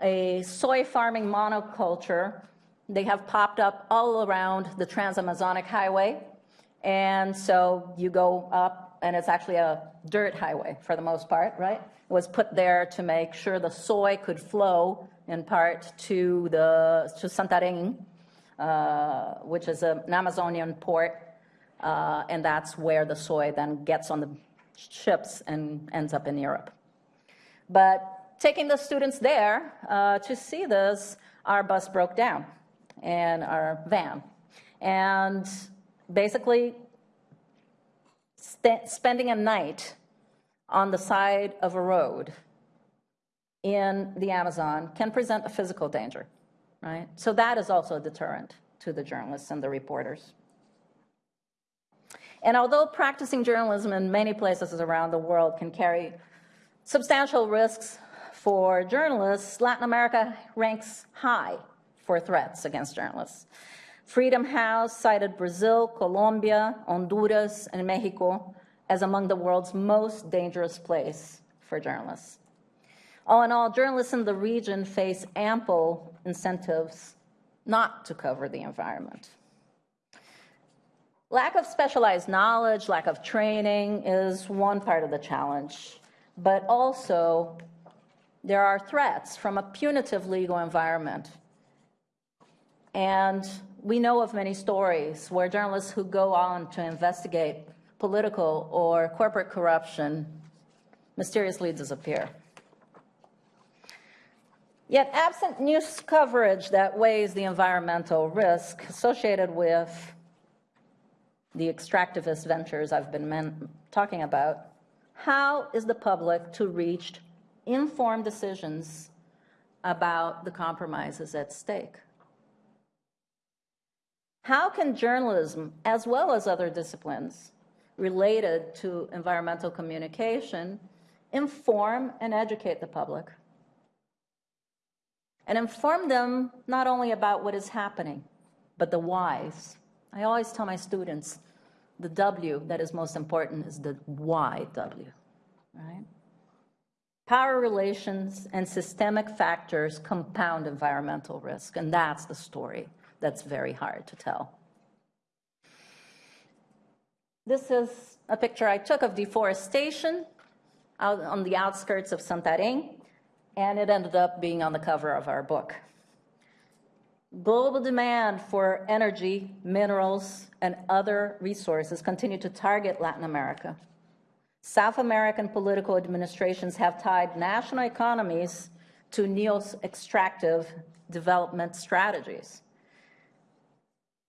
a soy farming monoculture. They have popped up all around the Trans-Amazonic Highway. And so you go up, and it's actually a dirt highway for the most part, right? It was put there to make sure the soy could flow in part to the to Santarém, uh, which is an Amazonian port, uh, and that's where the soy then gets on the ships and ends up in Europe. But taking the students there uh, to see this, our bus broke down and our van. And basically, spending a night on the side of a road in the Amazon can present a physical danger, right? So that is also a deterrent to the journalists and the reporters. And although practicing journalism in many places around the world can carry substantial risks for journalists, Latin America ranks high for threats against journalists. Freedom House cited Brazil, Colombia, Honduras, and Mexico as among the world's most dangerous place for journalists. All in all, journalists in the region face ample incentives not to cover the environment. Lack of specialized knowledge, lack of training is one part of the challenge, but also there are threats from a punitive legal environment. And we know of many stories where journalists who go on to investigate political or corporate corruption mysteriously disappear. Yet, absent news coverage that weighs the environmental risk associated with the extractivist ventures I've been talking about, how is the public to reach informed decisions about the compromises at stake? How can journalism, as well as other disciplines related to environmental communication, inform and educate the public? And inform them not only about what is happening, but the whys. I always tell my students the W that is most important is the why W, right? Power relations and systemic factors compound environmental risk, and that's the story that's very hard to tell. This is a picture I took of deforestation out on the outskirts of Santarém, and it ended up being on the cover of our book. Global demand for energy, minerals, and other resources continue to target Latin America. South American political administrations have tied national economies to neo-extractive development strategies.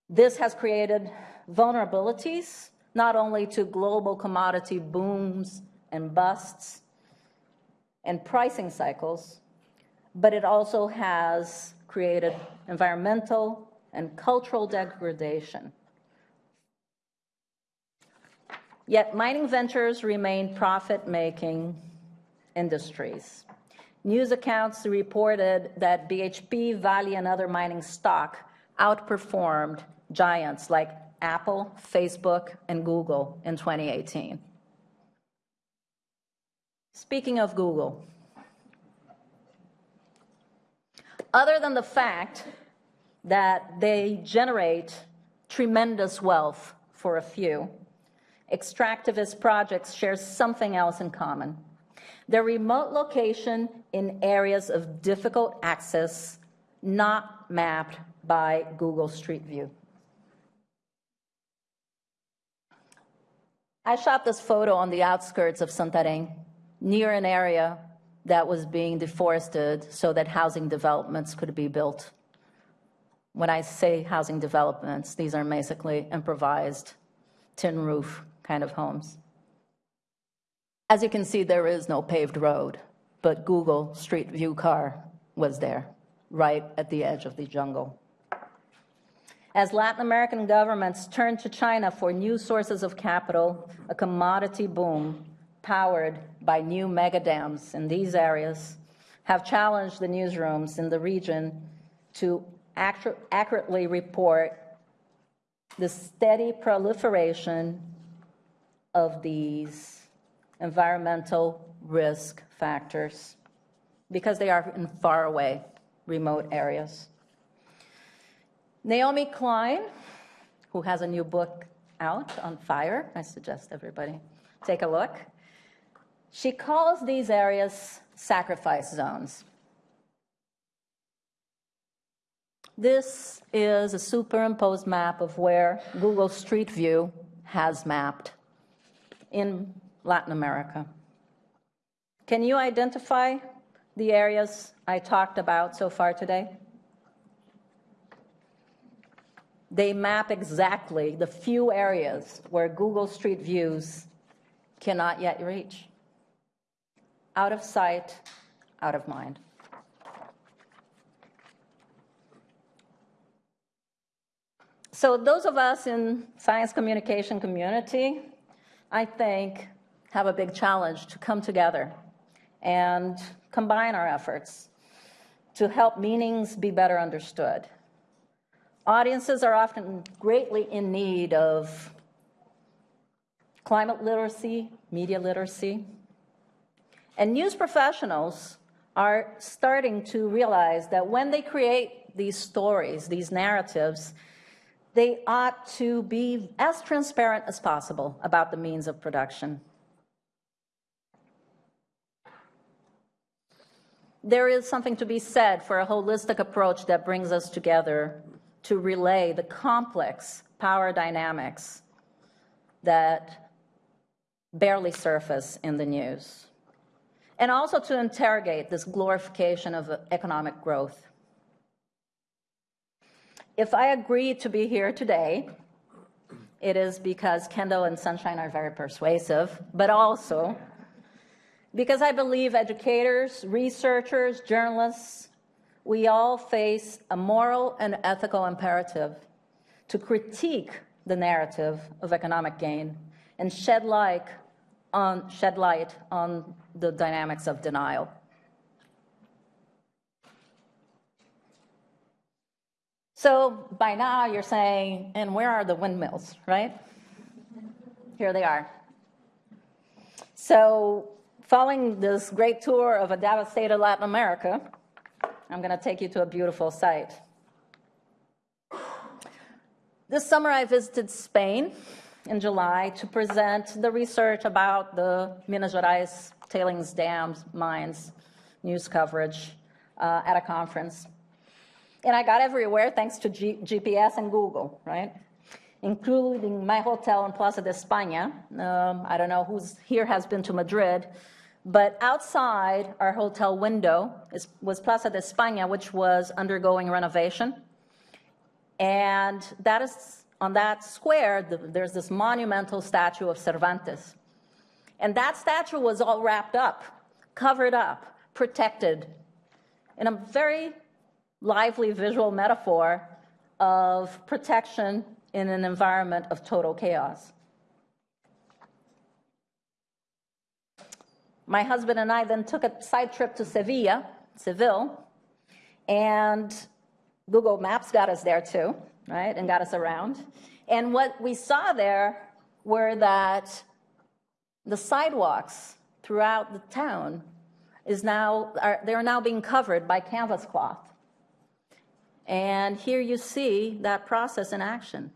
This has created vulnerabilities not only to global commodity booms and busts and pricing cycles, but it also has created environmental and cultural degradation. Yet mining ventures remain profit-making industries. News accounts reported that BHP, Vale, and other mining stock outperformed giants like Apple, Facebook, and Google in 2018. Speaking of Google, other than the fact that they generate tremendous wealth for a few, extractivist projects share something else in common. Their remote location in areas of difficult access, not mapped by Google Street View. I shot this photo on the outskirts of Santarém, near an area that was being deforested so that housing developments could be built. When I say housing developments, these are basically improvised tin roof kind of homes. As you can see, there is no paved road, but Google Street View car was there, right at the edge of the jungle. As Latin American governments turn to China for new sources of capital, a commodity boom powered by new mega dams in these areas have challenged the newsrooms in the region to accurately report the steady proliferation of these environmental risk factors because they are in faraway, remote areas. Naomi Klein, who has a new book out on fire. I suggest everybody take a look. She calls these areas sacrifice zones. This is a superimposed map of where Google Street View has mapped in Latin America. Can you identify the areas I talked about so far today? They map exactly the few areas where Google Street Views cannot yet reach. Out of sight, out of mind. So those of us in science communication community, I think, have a big challenge to come together and combine our efforts to help meanings be better understood. Audiences are often greatly in need of climate literacy, media literacy, and news professionals are starting to realize that when they create these stories, these narratives, they ought to be as transparent as possible about the means of production. There is something to be said for a holistic approach that brings us together to relay the complex power dynamics that barely surface in the news, and also to interrogate this glorification of economic growth. If I agree to be here today, it is because Kendall and Sunshine are very persuasive, but also because I believe educators, researchers, journalists, we all face a moral and ethical imperative to critique the narrative of economic gain and shed light on, shed light on the dynamics of denial. So by now you're saying, and where are the windmills, right? Here they are. So following this great tour of a devastated Latin America, I'm going to take you to a beautiful site. This summer I visited Spain in July to present the research about the Minas Gerais tailings dams mines news coverage uh, at a conference. And I got everywhere thanks to G GPS and Google, right? Including my hotel in Plaza de España. Um, I don't know who's here has been to Madrid, but outside our hotel window is, was Plaza de España, which was undergoing renovation. And that is on that square, the, there's this monumental statue of Cervantes. And that statue was all wrapped up, covered up, protected in a very lively visual metaphor of protection in an environment of total chaos. My husband and I then took a side trip to Sevilla, Seville, and Google Maps got us there too, right, and got us around. And what we saw there were that the sidewalks throughout the town is now, are, they're now being covered by canvas cloth. And here you see that process in action.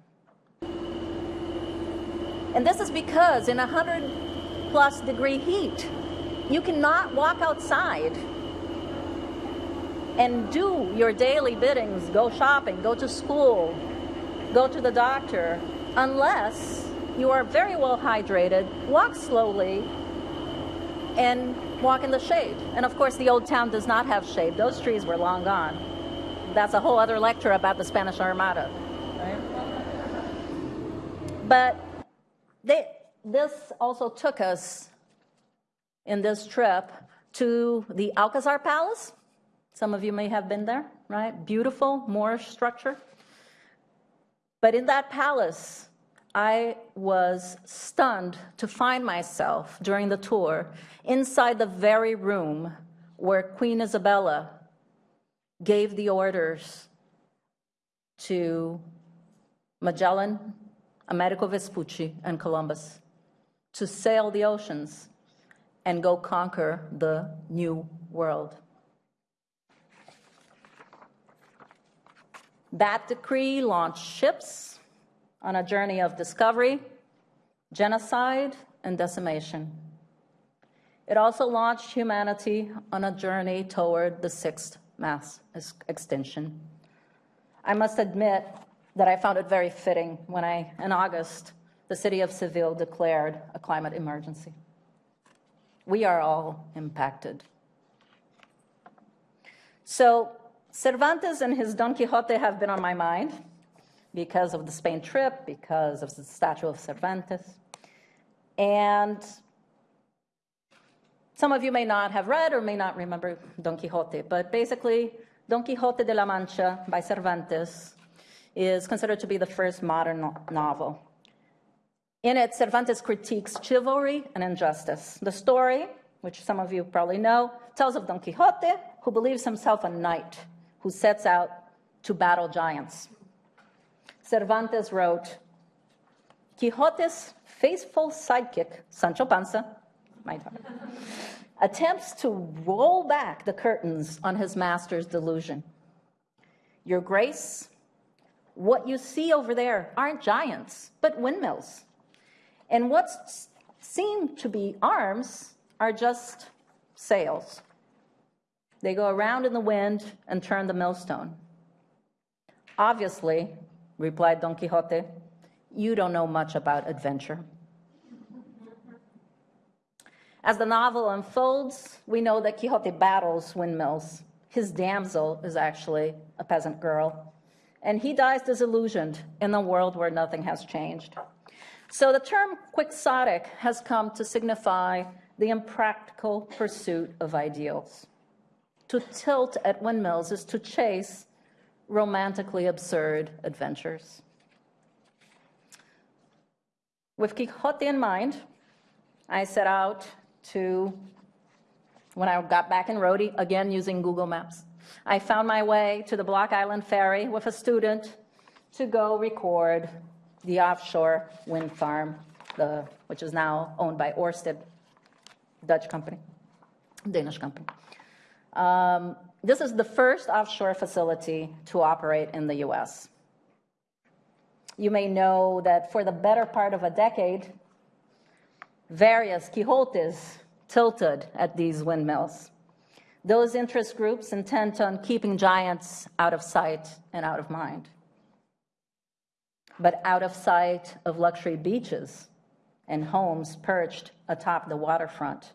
And this is because in 100 plus degree heat, you cannot walk outside and do your daily biddings, go shopping, go to school, go to the doctor, unless you are very well hydrated, walk slowly, and walk in the shade. And of course, the old town does not have shade. Those trees were long gone that's a whole other lecture about the Spanish Armada. Right? But they, this also took us in this trip to the Alcazar Palace. Some of you may have been there, right? Beautiful Moorish structure. But in that palace, I was stunned to find myself during the tour inside the very room where Queen Isabella gave the orders to Magellan, Amerigo Vespucci, and Columbus to sail the oceans and go conquer the new world. That decree launched ships, on a journey of discovery, genocide, and decimation. It also launched humanity on a journey toward the sixth mass extinction. I must admit that I found it very fitting when I, in August, the city of Seville declared a climate emergency. We are all impacted. So, Cervantes and his Don Quixote have been on my mind because of the Spain trip, because of the statue of Cervantes. And some of you may not have read or may not remember Don Quixote, but basically, Don Quixote de la Mancha by Cervantes is considered to be the first modern no- novel. In it, Cervantes critiques chivalry and injustice. The story, which some of you probably know, tells of Don Quixote, who believes himself a knight who sets out to battle giants. Cervantes wrote, Quixote's faithful sidekick, Sancho Panza, my daughter, attempts to roll back the curtains on his master's delusion. Your Grace, what you see over there aren't giants, but windmills. And what seem to be arms are just sails. They go around in the wind and turn the millstone. Obviously, replied Don Quixote, you don't know much about adventure. As the novel unfolds, we know that Quixote battles windmills. His damsel is actually a peasant girl. And he dies disillusioned in a world where nothing has changed. So the term quixotic has come to signify the impractical pursuit of ideals. To tilt at windmills is to chase romantically absurd adventures. With Quixote in mind, I set out to, when I got back in Rhody, again using Google Maps, I found my way to the Block Island Ferry with a student to go record the offshore wind farm, the, which is now owned by Orsted, Dutch company, Danish company. Um, this is the first offshore facility to operate in the US. You may know that for the better part of a decade, various Quixotes tilted at these windmills. Those interest groups intent on keeping giants out of sight and out of mind. But out of sight of luxury beaches and homes perched atop the waterfront,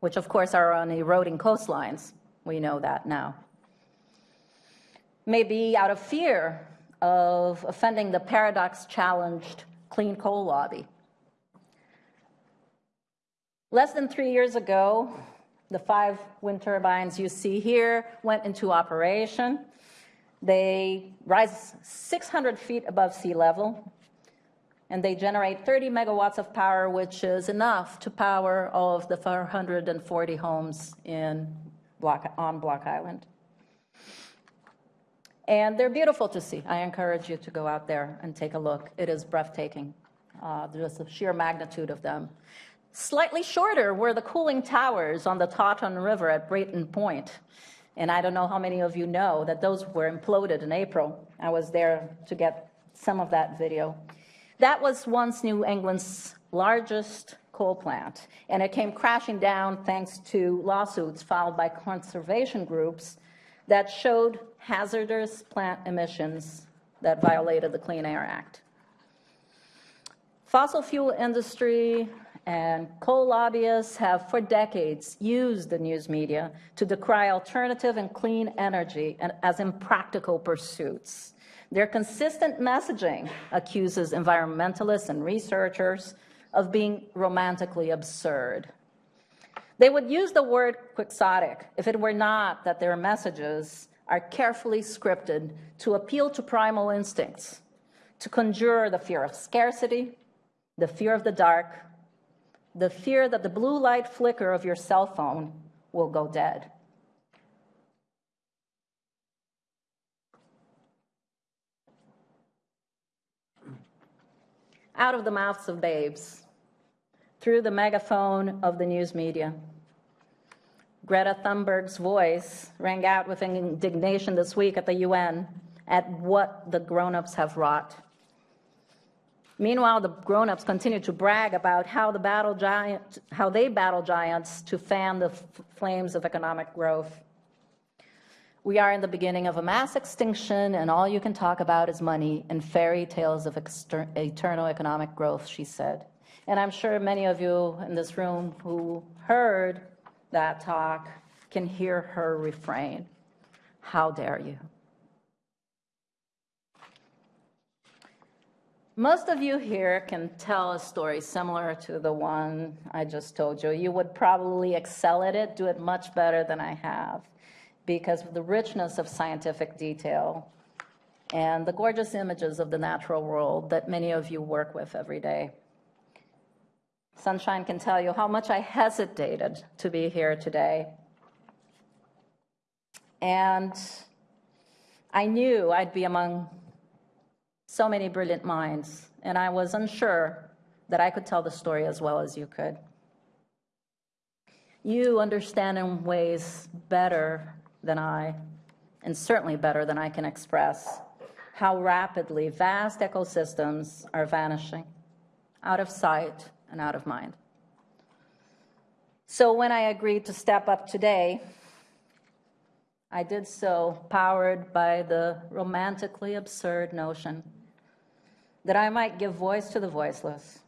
which of course are on eroding coastlines. We know that now. Maybe out of fear of offending the paradox challenged clean coal lobby Less than three years ago, the five wind turbines you see here went into operation. They rise 600 feet above sea level, and they generate 30 megawatts of power, which is enough to power all of the 440 homes in Block, on Block Island. And they're beautiful to see. I encourage you to go out there and take a look. It is breathtaking, uh, just the sheer magnitude of them. Slightly shorter were the cooling towers on the Taunton River at Brayton Point. And I don't know how many of you know that those were imploded in April. I was there to get some of that video. That was once New England's largest coal plant, and it came crashing down thanks to lawsuits filed by conservation groups that showed hazardous plant emissions that violated the Clean Air Act. Fossil fuel industry and coal lobbyists have for decades used the news media to decry alternative and clean energy as impractical pursuits. Their consistent messaging accuses environmentalists and researchers of being romantically absurd. They would use the word quixotic if it were not that their messages are carefully scripted to appeal to primal instincts, to conjure the fear of scarcity, the fear of the dark, the fear that the blue light flicker of your cell phone will go dead. Out of the mouths of babes, through the megaphone of the news media. Greta Thunberg's voice rang out with indignation this week at the UN at what the grown ups have wrought. Meanwhile, the grown-ups continue to brag about how, the battle giant, how they battle giants to fan the flames of economic growth. We are in the beginning of a mass extinction, and all you can talk about is money and fairy tales of eternal economic growth, she said. And I'm sure many of you in this room who heard that talk can hear her refrain How dare you? Most of you here can tell a story similar to the one I just told you. You would probably excel at it, do it much better than I have, because of the richness of scientific detail and the gorgeous images of the natural world that many of you work with every day. Sunshine can tell you how much I hesitated to be here today. And I knew I'd be among so many brilliant minds, and I was unsure that I could tell the story as well as you could. You understand in ways better than I, and certainly better than I can express, how rapidly vast ecosystems are vanishing out of sight and out of mind. So when I agreed to step up today, I did so powered by the romantically absurd notion that I might give voice to the voiceless.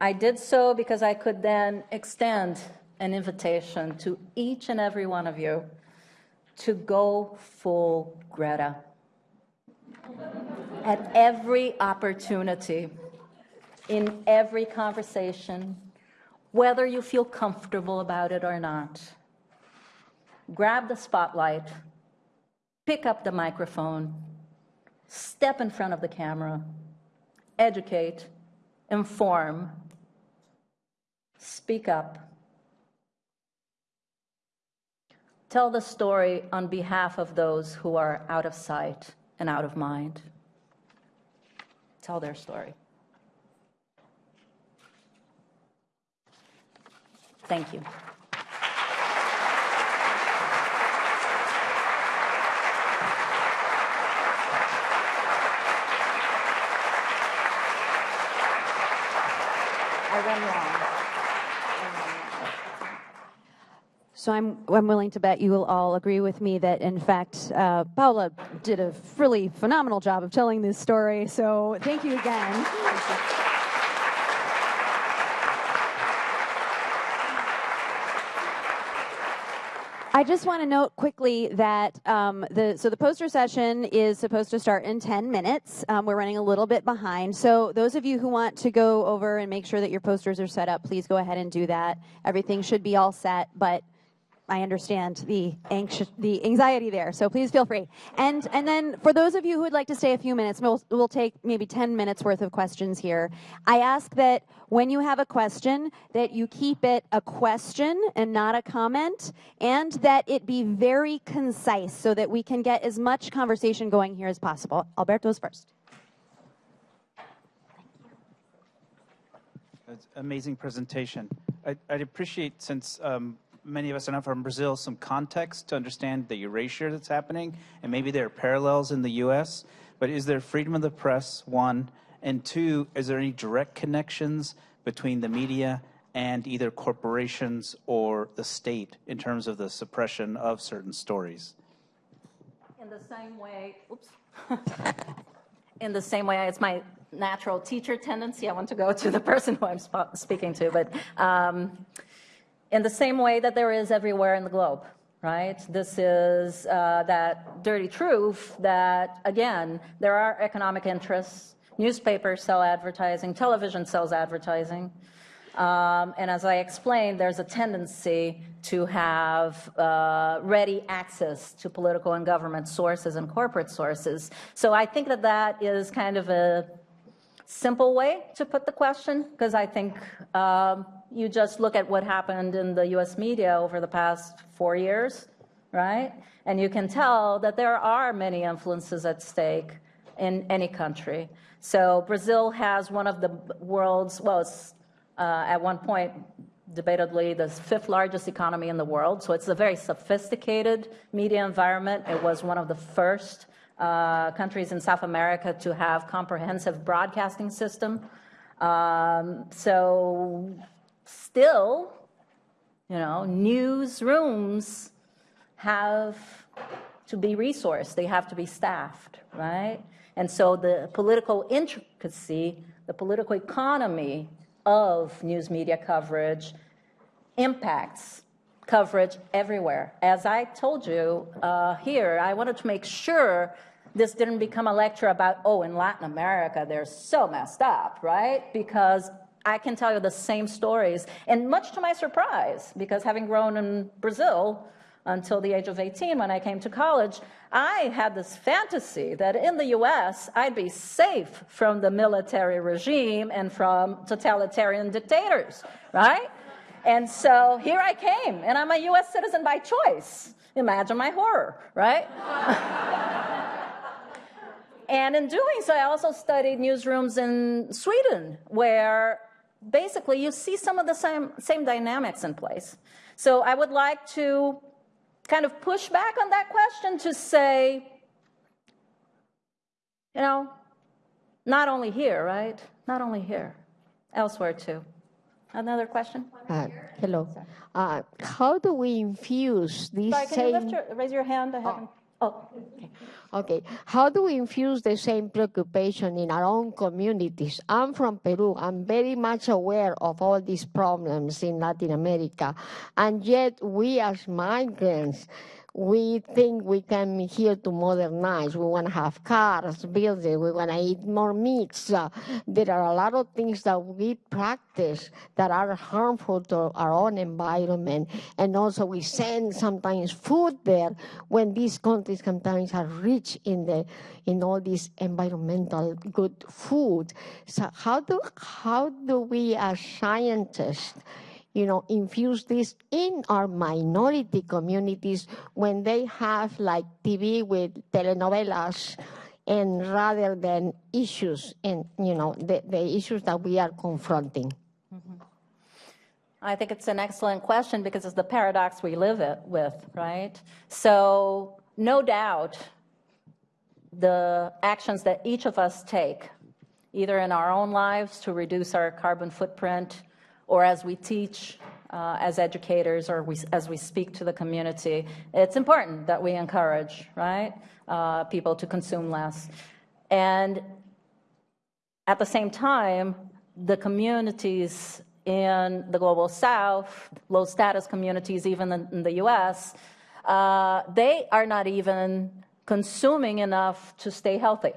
I did so because I could then extend an invitation to each and every one of you to go full Greta at every opportunity, in every conversation, whether you feel comfortable about it or not. Grab the spotlight, pick up the microphone, step in front of the camera, educate, inform, speak up. Tell the story on behalf of those who are out of sight and out of mind. Tell their story. Thank you. So I'm, I'm willing to bet you will all agree with me that, in fact, uh, Paula did a really phenomenal job of telling this story. So thank you again. I just want to note quickly that um, the so the poster session is supposed to start in 10 minutes. Um, we're running a little bit behind. So those of you who want to go over and make sure that your posters are set up, please go ahead and do that. Everything should be all set, but I understand the anxious, the anxiety there. So please feel free. And and then for those of you who would like to stay a few minutes, we'll, we'll take maybe 10 minutes worth of questions here. I ask that when you have a question, that you keep it a question and not a comment, and that it be very concise so that we can get as much conversation going here as possible. Alberto's first. amazing presentation. I, would appreciate since um, many of us are not from Brazil some context to understand the erasure that's happening, and maybe there are parallels in the U.S. But is there freedom of the press? One, and two, is there any direct connections between the media and either corporations or the state in terms of the suppression of certain stories? In the same way, oops. in the same way, it's my natural teacher tendency. I want to go to the person who I'm speaking to, but. Um, in the same way that there is everywhere in the globe, right? This is uh, that dirty truth that, again, there are economic interests. Newspapers sell advertising, television sells advertising. Um, and as I explained, there's a tendency to have uh, ready access to political and government sources and corporate sources. So I think that that is kind of a simple way to put the question, because I think um, you just look at what happened in the US media over the past four years, right? And you can tell that there are many influences at stake in any country. So Brazil has one of the world's, well, uh, at one point, debatedly the fifth largest economy in the world. So it's a very sophisticated media environment. It was one of the first uh, countries in South America to have comprehensive broadcasting system. Um, so still, you know, newsrooms have to be resourced. They have to be staffed, right? And so the political intricacy, the political economy of news media coverage impacts coverage everywhere. As I told you uh, here, I wanted to make sure this didn't become a lecture about, oh, in Latin America, they're so messed up, right? Because I can tell you the same stories. And much to my surprise, because having grown in Brazil until the age of 18 when I came to college, I had this fantasy that in the US, I'd be safe from the military regime and from totalitarian dictators, right? And so here I came, and I'm a US citizen by choice. Imagine my horror, right? and in doing so, I also studied newsrooms in Sweden, where basically you see some of the same, same dynamics in place. So I would like to kind of push back on that question to say, you know, not only here, right? Not only here, elsewhere too. Another question? Uh, hello. Uh, how do we infuse these Sorry, can same... you lift your, raise your hand? I haven't. Oh, okay. Okay. How do we infuse the same preoccupation in our own communities? I'm from Peru. I'm very much aware of all these problems in Latin America. And yet we as migrants, we think we come here to modernize. We want to have cars, buildings. We want to eat more meats. Uh, there are a lot of things that we practice that are harmful to our own environment. And also we send sometimes food there when these countries sometimes are rich in the in all this environmental good food. So how do how do we as scientists you know, infuse this in our minority communities when they have like TV with telenovelas and rather than issues and, you know, the, the issues that we are confronting. Mm-hmm. I think it's an excellent question because it's the paradox we live it with, right? So no doubt the actions that each of us take, either in our own lives to reduce our carbon footprint, or as we teach uh, as educators or we, as we speak to the community, it's important that we encourage, right, uh, people to consume less. And at the same time, the communities in the global south, low status communities, even in, the US, uh, they are not even consuming enough to stay healthy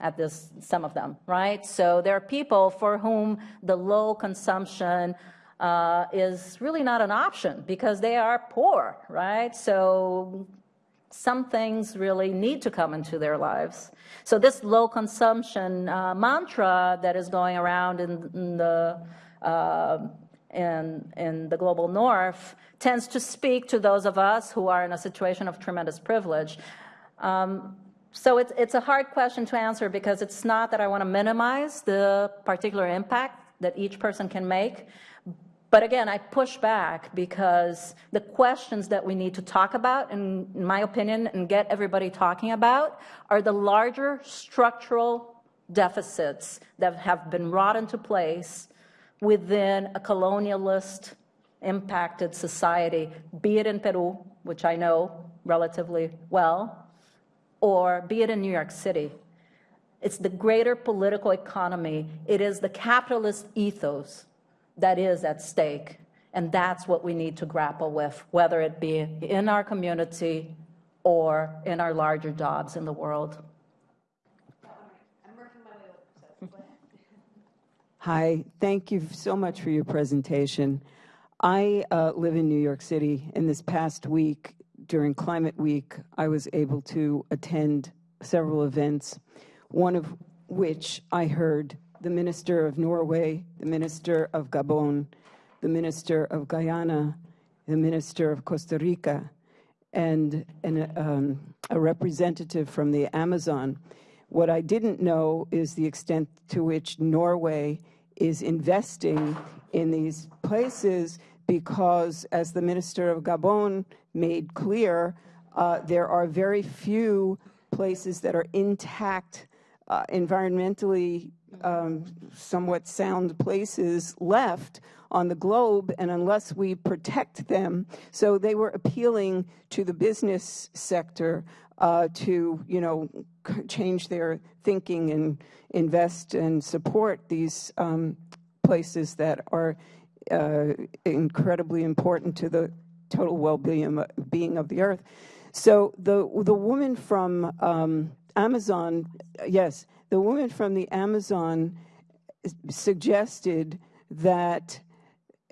at this, some of them, right? So there are people for whom the low consumption uh, is really not an option because they are poor, right? So some things really need to come into their lives. So this low consumption uh, mantra that is going around in, in the uh, in, in the global north tends to speak to those of us who are in a situation of tremendous privilege. Um, so it's, it's a hard question to answer because it's not that I want to minimize the particular impact that each person can make. But again, I push back because the questions that we need to talk about, in, in my opinion, and get everybody talking about, are the larger structural deficits that have been wrought into place within a colonialist impacted society, be it in Peru, which I know relatively well, or be it in New York City. It's the greater political economy. It is the capitalist ethos that is at stake. And that's what we need to grapple with, whether it be in our community or in our larger jobs in the world. Hi, thank you so much for your presentation. I uh, live in New York City, and this past week, during Climate Week, I was able to attend several events, one of which I heard the Minister of Norway, the Minister of Gabon, the Minister of Guyana, the Minister of Costa Rica, and, um, a representative from the Amazon. What I didn't know is the extent to which Norway is investing in these places because, as the Minister of Gabon made clear, uh, there are very few places that are intact, uh, environmentally um, somewhat sound places left on the globe, and unless we protect them, so they were appealing to the business sector uh, to, you know, change their thinking and invest and support these um, places that are incredibly important to the total well-being being of the earth. So the the woman from um, Amazon, yes, the woman from the Amazon suggested that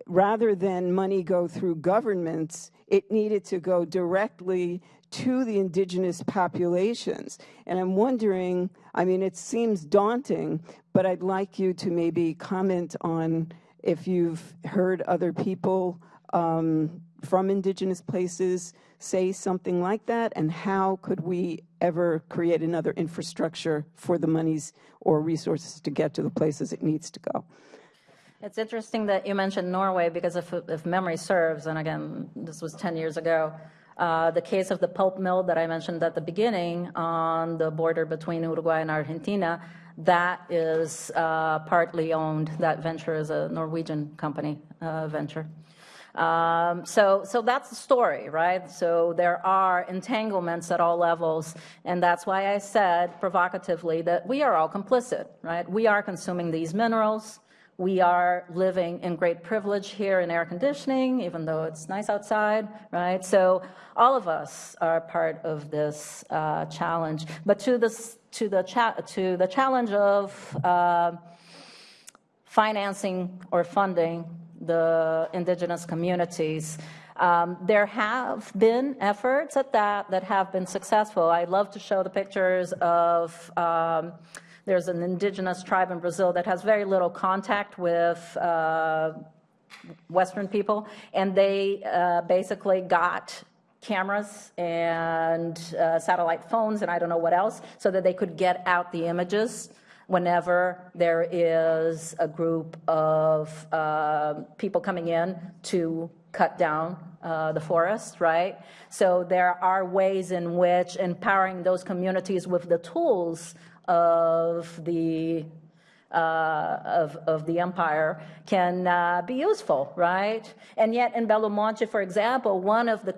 rather than money go through governments, it needed to go directly to the indigenous populations. And I'm wondering, I mean, it seems daunting, but I'd like you to maybe comment on if you've heard other people um, from indigenous places say something like that, and how could we ever create another infrastructure for the monies or resources to get to the places it needs to go? It's interesting that you mentioned Norway because if, if memory serves, and again, this was 10 years ago, uh, the case of the pulp mill that I mentioned at the beginning on the border between Uruguay and Argentina, that is uh, partly owned. That venture is a Norwegian company uh, venture. Um, so, so that's the story, right? So there are entanglements at all levels, and that's why I said provocatively that we are all complicit, right? We are consuming these minerals. We are living in great privilege here in air conditioning, even though it's nice outside, right? So all of us are part of this uh, challenge. But to, this, to, the, to the challenge of uh, financing or funding the indigenous communities. Um, there have been efforts at that that have been successful. I love to show the pictures of um, there's an indigenous tribe in Brazil that has very little contact with uh, Western people, and they uh, basically got cameras and uh, satellite phones and I don't know what else so that they could get out the images whenever there is a group of uh, people coming in to cut down uh, the forest, right? So there are ways in which empowering those communities with the tools of the uh, of, of the empire can uh, be useful, right? And yet in Belo Monte, for example, one of the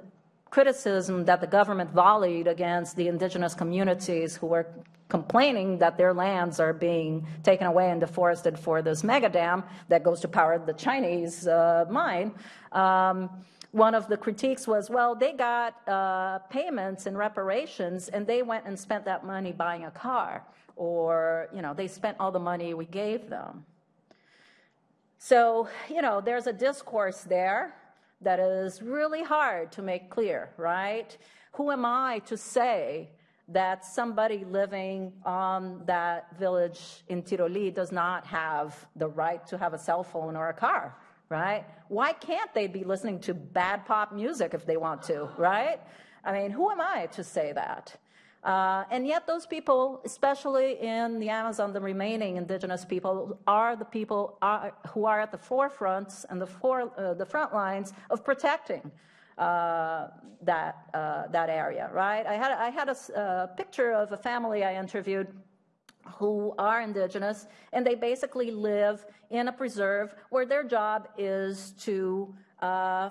criticism that the government volleyed against the indigenous communities who were complaining that their lands are being taken away and deforested for this mega dam that goes to power the Chinese uh, mine. Um, one of the critiques was, well, they got uh, payments and reparations, and they went and spent that money buying a car, or you know, they spent all the money we gave them. So, you know, there's a discourse there that is really hard to make clear, right? Who am I to say that somebody living on that village in Tiroli does not have the right to have a cell phone or a car, right? Why can't they be listening to bad pop music if they want to, right? I mean, who am I to say that? Uh, and yet those people, especially in the Amazon, the remaining indigenous people, are the people are, who are at the forefronts and the, for, uh, the front lines of protecting uh, that, uh, that area, right? I had, I had a, a picture of a family I interviewed who are indigenous, and they basically live in a preserve where their job is to uh,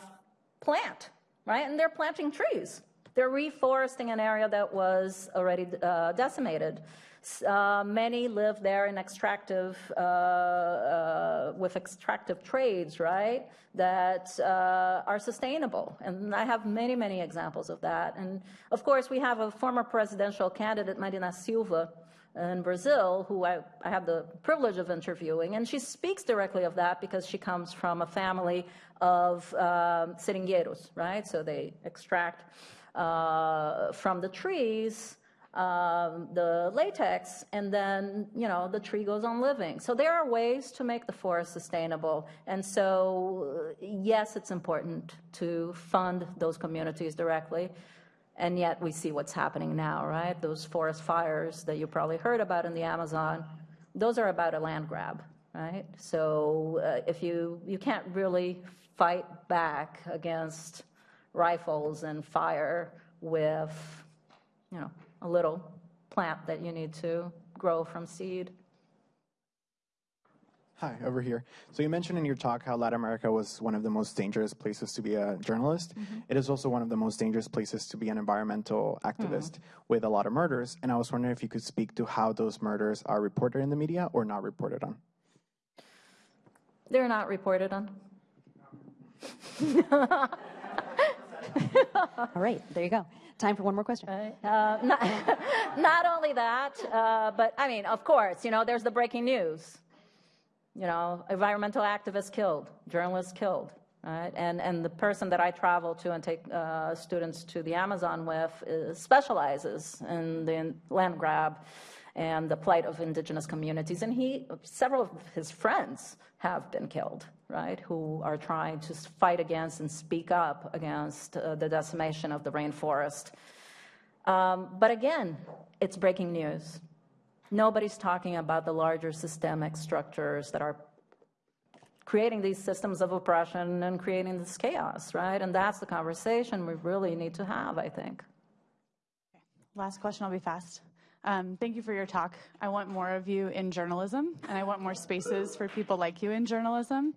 plant, right? And they're planting trees. They're reforesting an area that was already uh, decimated. Uh, many live there in extractive, uh, uh, with extractive trades, right, that uh, are sustainable. And I have many, many examples of that. And of course, we have a former presidential candidate, Marina Silva, in Brazil, who I, I have the privilege of interviewing, and she speaks directly of that because she comes from a family of um, seringueiros, right? So they extract uh, from the trees um, the latex, and then you know the tree goes on living. So there are ways to make the forest sustainable, and so yes, it's important to fund those communities directly. And yet we see what's happening now, right? Those forest fires that you probably heard about in the Amazon, those are about a land grab, right? So uh, if you you can't really fight back against rifles and fire with, you know, a little plant that you need to grow from seed. Hi, over here. So you mentioned in your talk how Latin America was one of the most dangerous places to be a journalist. Mm-hmm. It is also one of the most dangerous places to be an environmental activist mm-hmm. with a lot of murders. And I was wondering if you could speak to how those murders are reported in the media or not reported on. They're not reported on. All right, there you go. Time for one more question. Uh, not, not only that, uh, but I mean, of course, you know, there's the breaking news. You know, environmental activists killed, journalists killed, right? And and the person that I travel to and take uh, students to the Amazon with is, specializes in the land grab and the plight of indigenous communities. And he, several of his friends have been killed, right? Who are trying to fight against and speak up against uh, the decimation of the rainforest. Um, but again, it's breaking news. Nobody's talking about the larger systemic structures that are creating these systems of oppression and creating this chaos, right? And that's the conversation we really need to have, I think. Last question, I'll be fast. Um, thank you for your talk. I want more of you in journalism, and I want more spaces for people like you in journalism.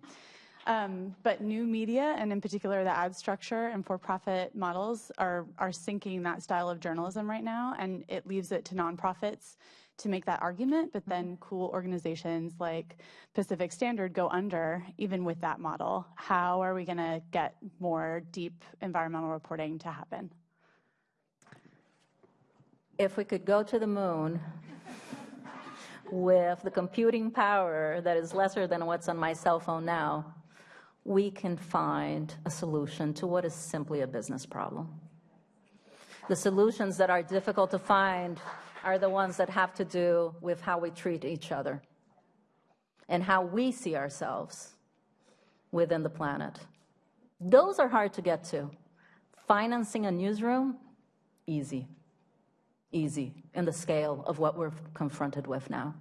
Um, but new media, and in particular the ad structure and for-profit models, are are sinking that style of journalism right now, and it leaves it to nonprofits to make that argument. But then cool organizations like Pacific Standard go under, even with that model. How are we going to get more deep environmental reporting to happen? If we could go to the moon with the computing power that is lesser than what's on my cell phone now, we can find a solution to what is simply a business problem. The solutions that are difficult to find are the ones that have to do with how we treat each other and how we see ourselves within the planet. Those are hard to get to. Financing a newsroom, easy easy in the scale of what we're confronted with now.